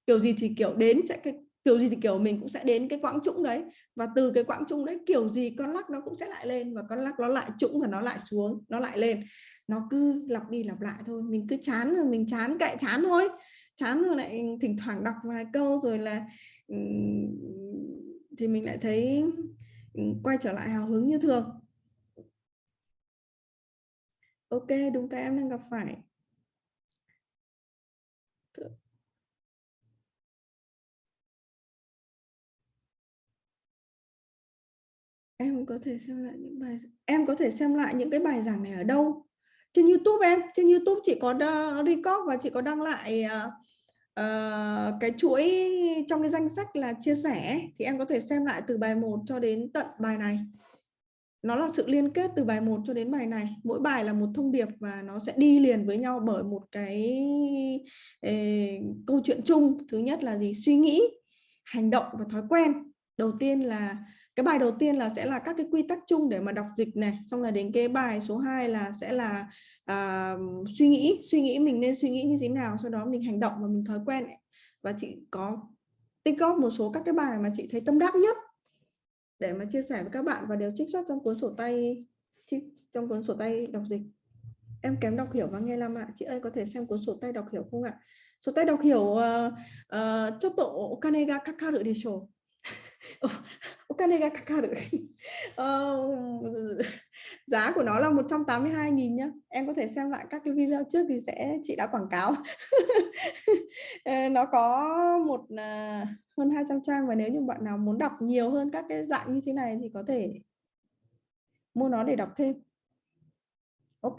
Speaker 1: Kiểu gì thì kiểu đến sẽ cái, kiểu gì thì kiểu mình cũng sẽ đến cái quãng trũng đấy. Và từ cái quãng trũng đấy, kiểu gì con lắc nó cũng sẽ lại lên và con lắc nó lại trũng và nó lại xuống, nó lại lên. Nó cứ lặp đi lặp lại thôi, mình cứ chán rồi mình chán, kệ chán thôi chán rồi lại thỉnh thoảng đọc vài câu rồi là thì mình lại thấy quay trở lại hào hứng như thường. Ok đúng cái em đang gặp phải. Em có thể xem lại những bài em có thể xem lại những cái bài giảng này ở đâu? Trên YouTube em trên YouTube chị có record và chị có đăng lại uh, uh, cái chuỗi trong cái danh sách là chia sẻ thì em có thể xem lại từ bài 1 cho đến tận bài này. Nó là sự liên kết từ bài 1 cho đến bài này. Mỗi bài là một thông điệp và nó sẽ đi liền với nhau bởi một cái eh, câu chuyện chung. Thứ nhất là gì? Suy nghĩ hành động và thói quen. Đầu tiên là cái bài đầu tiên là sẽ là các cái quy tắc chung để mà đọc dịch này xong là đến cái bài số 2 là sẽ là uh, suy nghĩ suy nghĩ mình nên suy nghĩ như thế nào sau đó mình hành động và mình thói quen ấy. và chị có tích góp một số các cái bài mà chị thấy tâm đắc nhất để mà chia sẻ với các bạn và đều trích xuất trong cuốn sổ tay trong cuốn sổ tay đọc dịch. Em kém đọc hiểu và nghe làm ạ. Chị ơi có thể xem cuốn sổ tay đọc hiểu không ạ? Sổ tay đọc hiểu uh, uh, cho tổ kanega kakaru desho お金がかかる uh, giá của nó là 182.000 nhá em có thể xem lại các cái video trước thì sẽ chị đã quảng cáo nó có một uh, hơn 200 trang và nếu như bạn nào muốn đọc nhiều hơn các cái dạng như thế này thì có thể mua nó để đọc thêm Ok,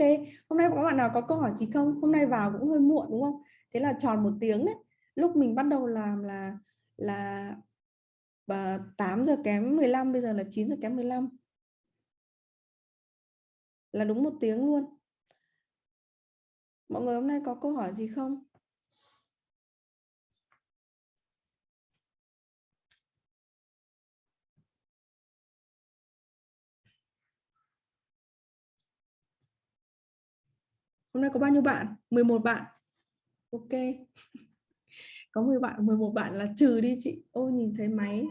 Speaker 1: hôm nay có bạn nào có câu hỏi gì không? Hôm nay vào cũng hơi muộn đúng không? Thế là tròn một tiếng đấy. Lúc mình bắt đầu làm là là và 8 giờ kém 15 bây giờ là 9 giờ kém 15 là đúng một tiếng luôn mọi người hôm nay có câu hỏi gì không Hôm nay có bao nhiêu bạn? 11 bạn. Ok có 10 bạn 11 bạn là trừ đi chị. Ô, nhìn thấy máy.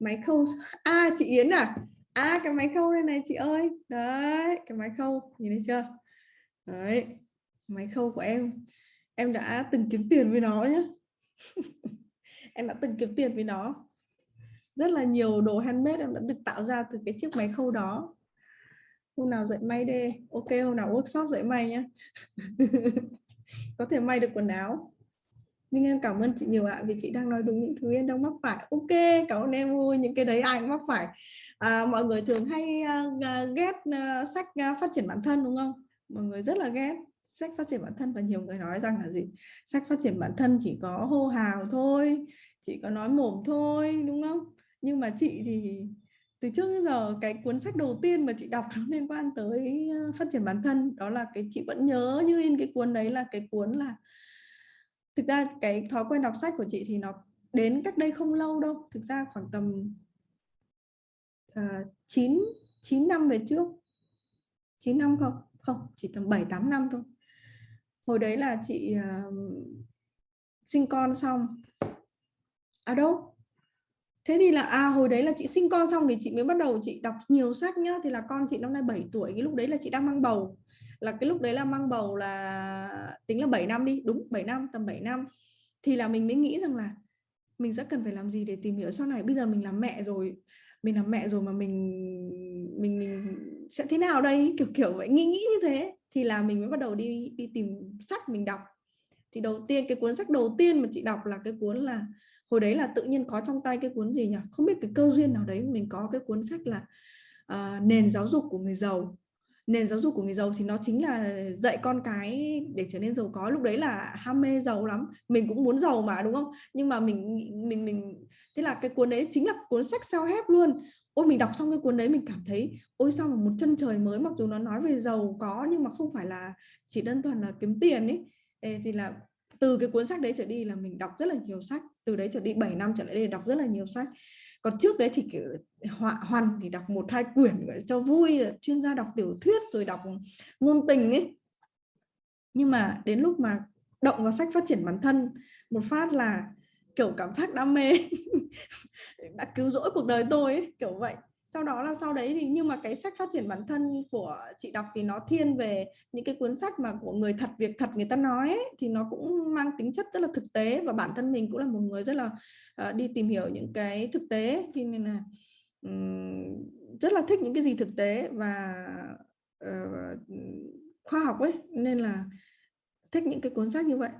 Speaker 1: Máy khâu à chị Yến à? À cái máy khâu đây này, chị ơi. Đấy, cái máy khâu. Nhìn thấy chưa? Đấy, máy khâu của em. Em đã từng kiếm tiền với nó nhé em đã từng kiếm tiền với nó. Rất là nhiều đồ handmade em đã được tạo ra từ cái chiếc máy khâu đó. Hôm nào dạy may đi ok, hôm nào workshop dạy may nhé có thể may được quần áo nhưng em cảm ơn chị nhiều ạ vì chị đang nói đúng những thứ em đang mắc phải. Ok cảm ơn em vui những cái đấy ai cũng mắc phải. À, mọi người thường hay uh, ghét uh, sách uh, phát triển bản thân đúng không? Mọi người rất là ghét sách phát triển bản thân và nhiều người nói rằng là gì? Sách phát triển bản thân chỉ có hô hào thôi chỉ có nói mồm thôi đúng không? Nhưng mà chị thì từ trước đến giờ cái cuốn sách đầu tiên mà chị đọc nó liên quan tới phát triển bản thân đó là cái chị vẫn nhớ như in cái cuốn đấy là cái cuốn là thực ra cái thói quen đọc sách của chị thì nó đến cách đây không lâu đâu. Thực ra khoảng tầm uh, 9 9 năm về trước. 9 năm không? Không chỉ tầm 7 8 năm thôi. Hồi đấy là chị uh, sinh con xong. À đâu? Thế thì là à hồi đấy là chị sinh con xong thì chị mới bắt đầu chị đọc nhiều sách nhá. Thì là con chị năm nay 7 tuổi cái lúc đấy là chị đang mang bầu là cái lúc đấy là mang bầu là tính là 7 năm đi đúng 7 năm tầm 7 năm. Thì là mình mới nghĩ rằng là mình sẽ cần phải làm gì để tìm hiểu sau này. Bây giờ mình làm mẹ rồi mình làm mẹ rồi mà mình mình mình sẽ thế nào đây? Kiểu kiểu vậy nghĩ nghĩ như thế. Thì là mình mới bắt đầu đi đi tìm sách mình đọc. Thì đầu tiên cái cuốn sách đầu tiên mà chị đọc là cái cuốn là hồi đấy là tự nhiên có trong tay cái cuốn gì nhỉ? Không biết cái cơ duyên nào đấy mình có cái cuốn sách là uh, nền giáo dục của người giàu nền giáo dục của người giàu thì nó chính là dạy con cái để trở nên giàu có. Lúc đấy là ham mê giàu lắm. Mình cũng muốn giàu mà đúng không? Nhưng mà mình mình mình thế là cái cuốn đấy chính là cuốn sách sao hép luôn. Ôi mình đọc xong cái cuốn đấy mình cảm thấy ôi sao mà một chân trời mới mặc dù nó nói về giàu có nhưng mà không phải là chỉ đơn thuần là kiếm tiền ấy. Ê, thì là từ cái cuốn sách đấy trở đi là mình đọc rất là nhiều sách. Từ đấy trở đi 7 năm trở lại đây đọc rất là nhiều sách còn trước đấy thì kiểu họa hoàn thì đọc một hai quyển cho vui chuyên gia đọc tiểu thuyết rồi đọc ngôn tình ấy. Nhưng mà đến lúc mà động vào sách phát triển bản thân một phát là kiểu cảm giác đam mê đã cứu rỗi cuộc đời tôi ấy, kiểu vậy sau đó là sau đấy thì nhưng mà cái sách phát triển bản thân của chị đọc thì nó thiên về những cái cuốn sách mà của người thật việc thật người ta nói ấy, thì nó cũng mang tính chất rất là thực tế và bản thân mình cũng là một người rất là uh, đi tìm hiểu những cái thực tế thì nên là um, rất là thích những cái gì thực tế và uh, khoa học ấy. Nên là thích những cái cuốn sách như vậy.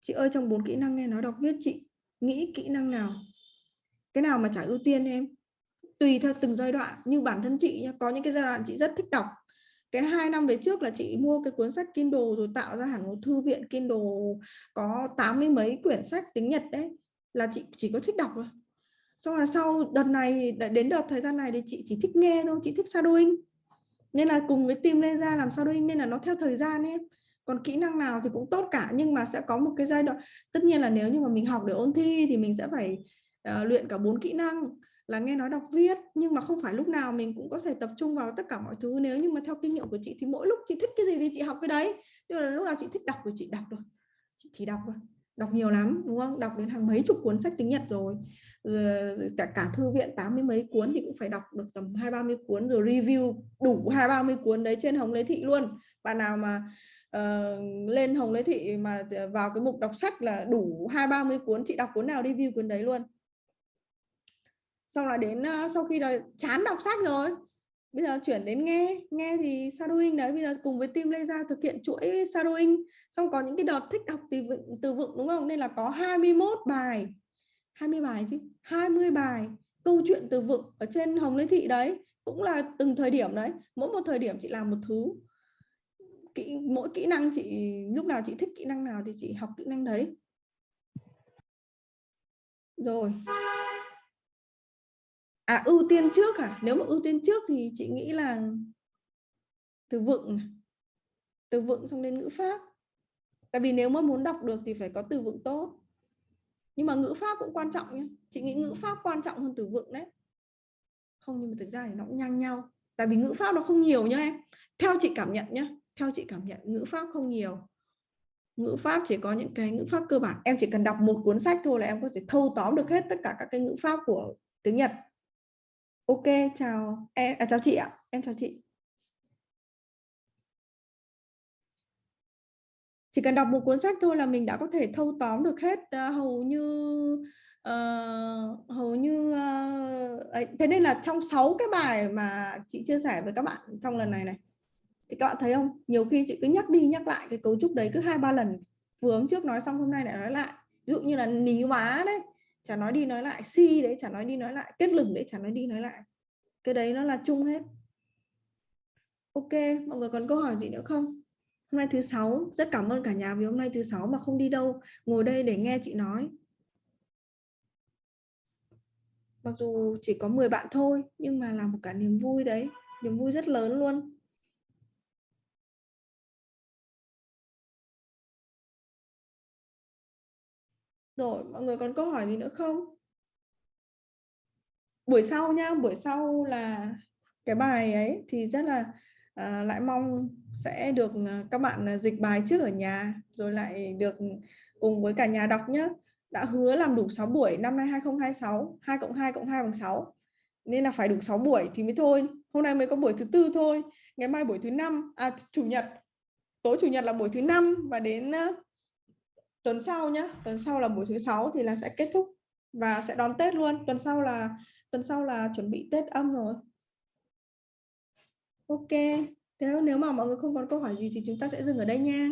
Speaker 1: Chị ơi trong bốn kỹ năng nghe nói đọc viết chị nghĩ kỹ năng nào? Cái nào mà trả ưu tiên em, tùy theo từng giai đoạn. Như bản thân chị nhá, có những cái giai đoạn chị rất thích đọc. Cái hai năm về trước là chị mua cái cuốn sách Kindle rồi tạo ra hẳn một thư viện Kindle có tám mươi mấy quyển sách tiếng Nhật đấy, là chị chỉ có thích đọc thôi. Xong là sau đợt này đến đợt thời gian này thì chị chỉ thích nghe thôi, chị thích shadowing. Nên là cùng với team lên ra làm shadowing nên là nó theo thời gian ấy còn kỹ năng nào thì cũng tốt cả, nhưng mà sẽ có một cái giai đoạn, tất nhiên là nếu như mà mình học để ôn thi thì mình sẽ phải uh, luyện cả bốn kỹ năng là nghe nói đọc viết nhưng mà không phải lúc nào mình cũng có thể tập trung vào tất cả mọi thứ. Nếu như mà theo kinh nghiệm của chị thì mỗi lúc chị thích cái gì thì chị học cái đấy. Tức là lúc nào chị thích đọc thì chị đọc rồi chị chỉ đọc rồi đọc nhiều lắm đúng không? Đọc đến hàng mấy chục cuốn sách tiếng Nhật rồi. Rồi cả cả thư viện tám mươi mấy cuốn thì cũng phải đọc được tầm hai ba mươi cuốn rồi review đủ hai ba mươi cuốn đấy trên hồng lê thị luôn. Bạn nào mà uh, lên hồng lê thị mà vào cái mục đọc sách là đủ hai ba mươi cuốn chị đọc cuốn nào review cuốn đấy luôn xong là đến uh, sau khi là chán đọc sách rồi. Bây giờ chuyển đến nghe nghe thì shadowing đấy bây giờ cùng với team lê ra thực hiện chuỗi shadowing xong có những cái đợt thích đọc từ vựng từ vựng đúng không? Nên là có 21 bài. 20 bài chứ? 20 bài câu chuyện từ vựng ở trên hồng lê thị đấy. Cũng là từng thời điểm đấy. Mỗi một thời điểm chị làm một thứ. Kỹ mỗi kỹ năng chị lúc nào chị thích kỹ năng nào thì chị học kỹ năng đấy. Rồi à ưu tiên trước à nếu mà ưu tiên trước thì chị nghĩ là từ vựng từ vựng xong đến ngữ pháp. Tại vì nếu mà muốn đọc được thì phải có từ vựng tốt. Nhưng mà ngữ pháp cũng quan trọng nhé chị nghĩ ngữ pháp quan trọng hơn từ vựng đấy. Không, nhưng mà thực ra thì nó cũng ngang nhau. Tại vì ngữ pháp nó không nhiều nhá em. Theo chị cảm nhận nhá. Theo chị cảm nhận, ngữ pháp không nhiều. Ngữ pháp chỉ có những cái ngữ pháp cơ bản. Em chỉ cần đọc một cuốn sách thôi là em có thể thâu tóm được hết tất cả các cái ngữ pháp của tiếng Nhật ok chào em à, chào chị ạ. Em chào chị. Chỉ cần đọc một cuốn sách thôi là mình đã có thể thâu tóm được hết uh, hầu như uh, hầu như uh, ấy. thế nên là trong 6 cái bài mà chị chia sẻ với các bạn trong lần này này thì các bạn thấy không? Nhiều khi chị cứ nhắc đi nhắc lại cái cấu trúc đấy cứ hai ba lần. Vừa hôm trước nói xong hôm nay lại nói lại. Ví dụ như là ní hóa đấy chả nói đi nói lại, si đấy, chả nói đi nói lại, kết lửng đấy, chả nói đi nói lại. Cái đấy nó là chung hết. Ok, mọi người còn câu hỏi gì nữa không? Hôm nay thứ sáu, rất cảm ơn cả nhà vì hôm nay thứ sáu mà không đi đâu. Ngồi đây để nghe chị nói. Mặc dù chỉ có 10 bạn thôi, nhưng mà là một cả niềm vui đấy. Niềm vui rất lớn luôn. Rồi, mọi người còn câu hỏi gì nữa không? Buổi sau nha, buổi sau là cái bài ấy thì rất là à, lại mong sẽ được à, các bạn à, dịch bài trước ở nhà rồi lại được cùng với cả nhà đọc nhé. Đã hứa làm đủ 6 buổi năm nay 2026, 2 cộng 2 cộng 2 bằng 6. Nên là phải đủ 6 buổi thì mới thôi. Hôm nay mới có buổi thứ tư thôi. Ngày mai buổi thứ năm, à chủ nhật. Tối chủ nhật là buổi thứ năm và đến à, tuần sau nhá tuần sau là buổi thứ sáu thì là sẽ kết thúc và sẽ đón Tết luôn tuần sau là tuần sau là chuẩn bị Tết âm rồi Ok, nếu nếu mà mọi người không còn câu hỏi gì thì chúng ta sẽ dừng ở đây nha.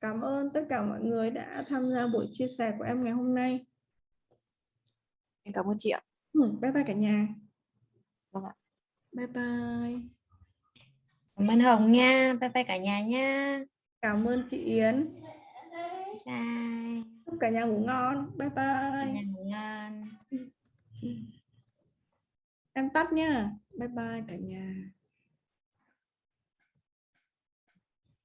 Speaker 1: Cảm ơn tất cả mọi người đã tham gia buổi chia sẻ của em ngày hôm nay.
Speaker 2: Em cảm ơn chị ạ.
Speaker 1: Ừ, bye bye cả nhà.
Speaker 2: Vâng ạ.
Speaker 1: Bye bye.
Speaker 3: Cảm ơn Hồng nha. Bye bye cả nhà nha.
Speaker 1: Cảm ơn chị Yến.
Speaker 3: Bye.
Speaker 1: Chúc cả nhà ngủ ngon. Bye
Speaker 3: Cả
Speaker 1: bye.
Speaker 3: nhà ngủ ngon.
Speaker 1: Em tắt nha. Bye bye cả nhà.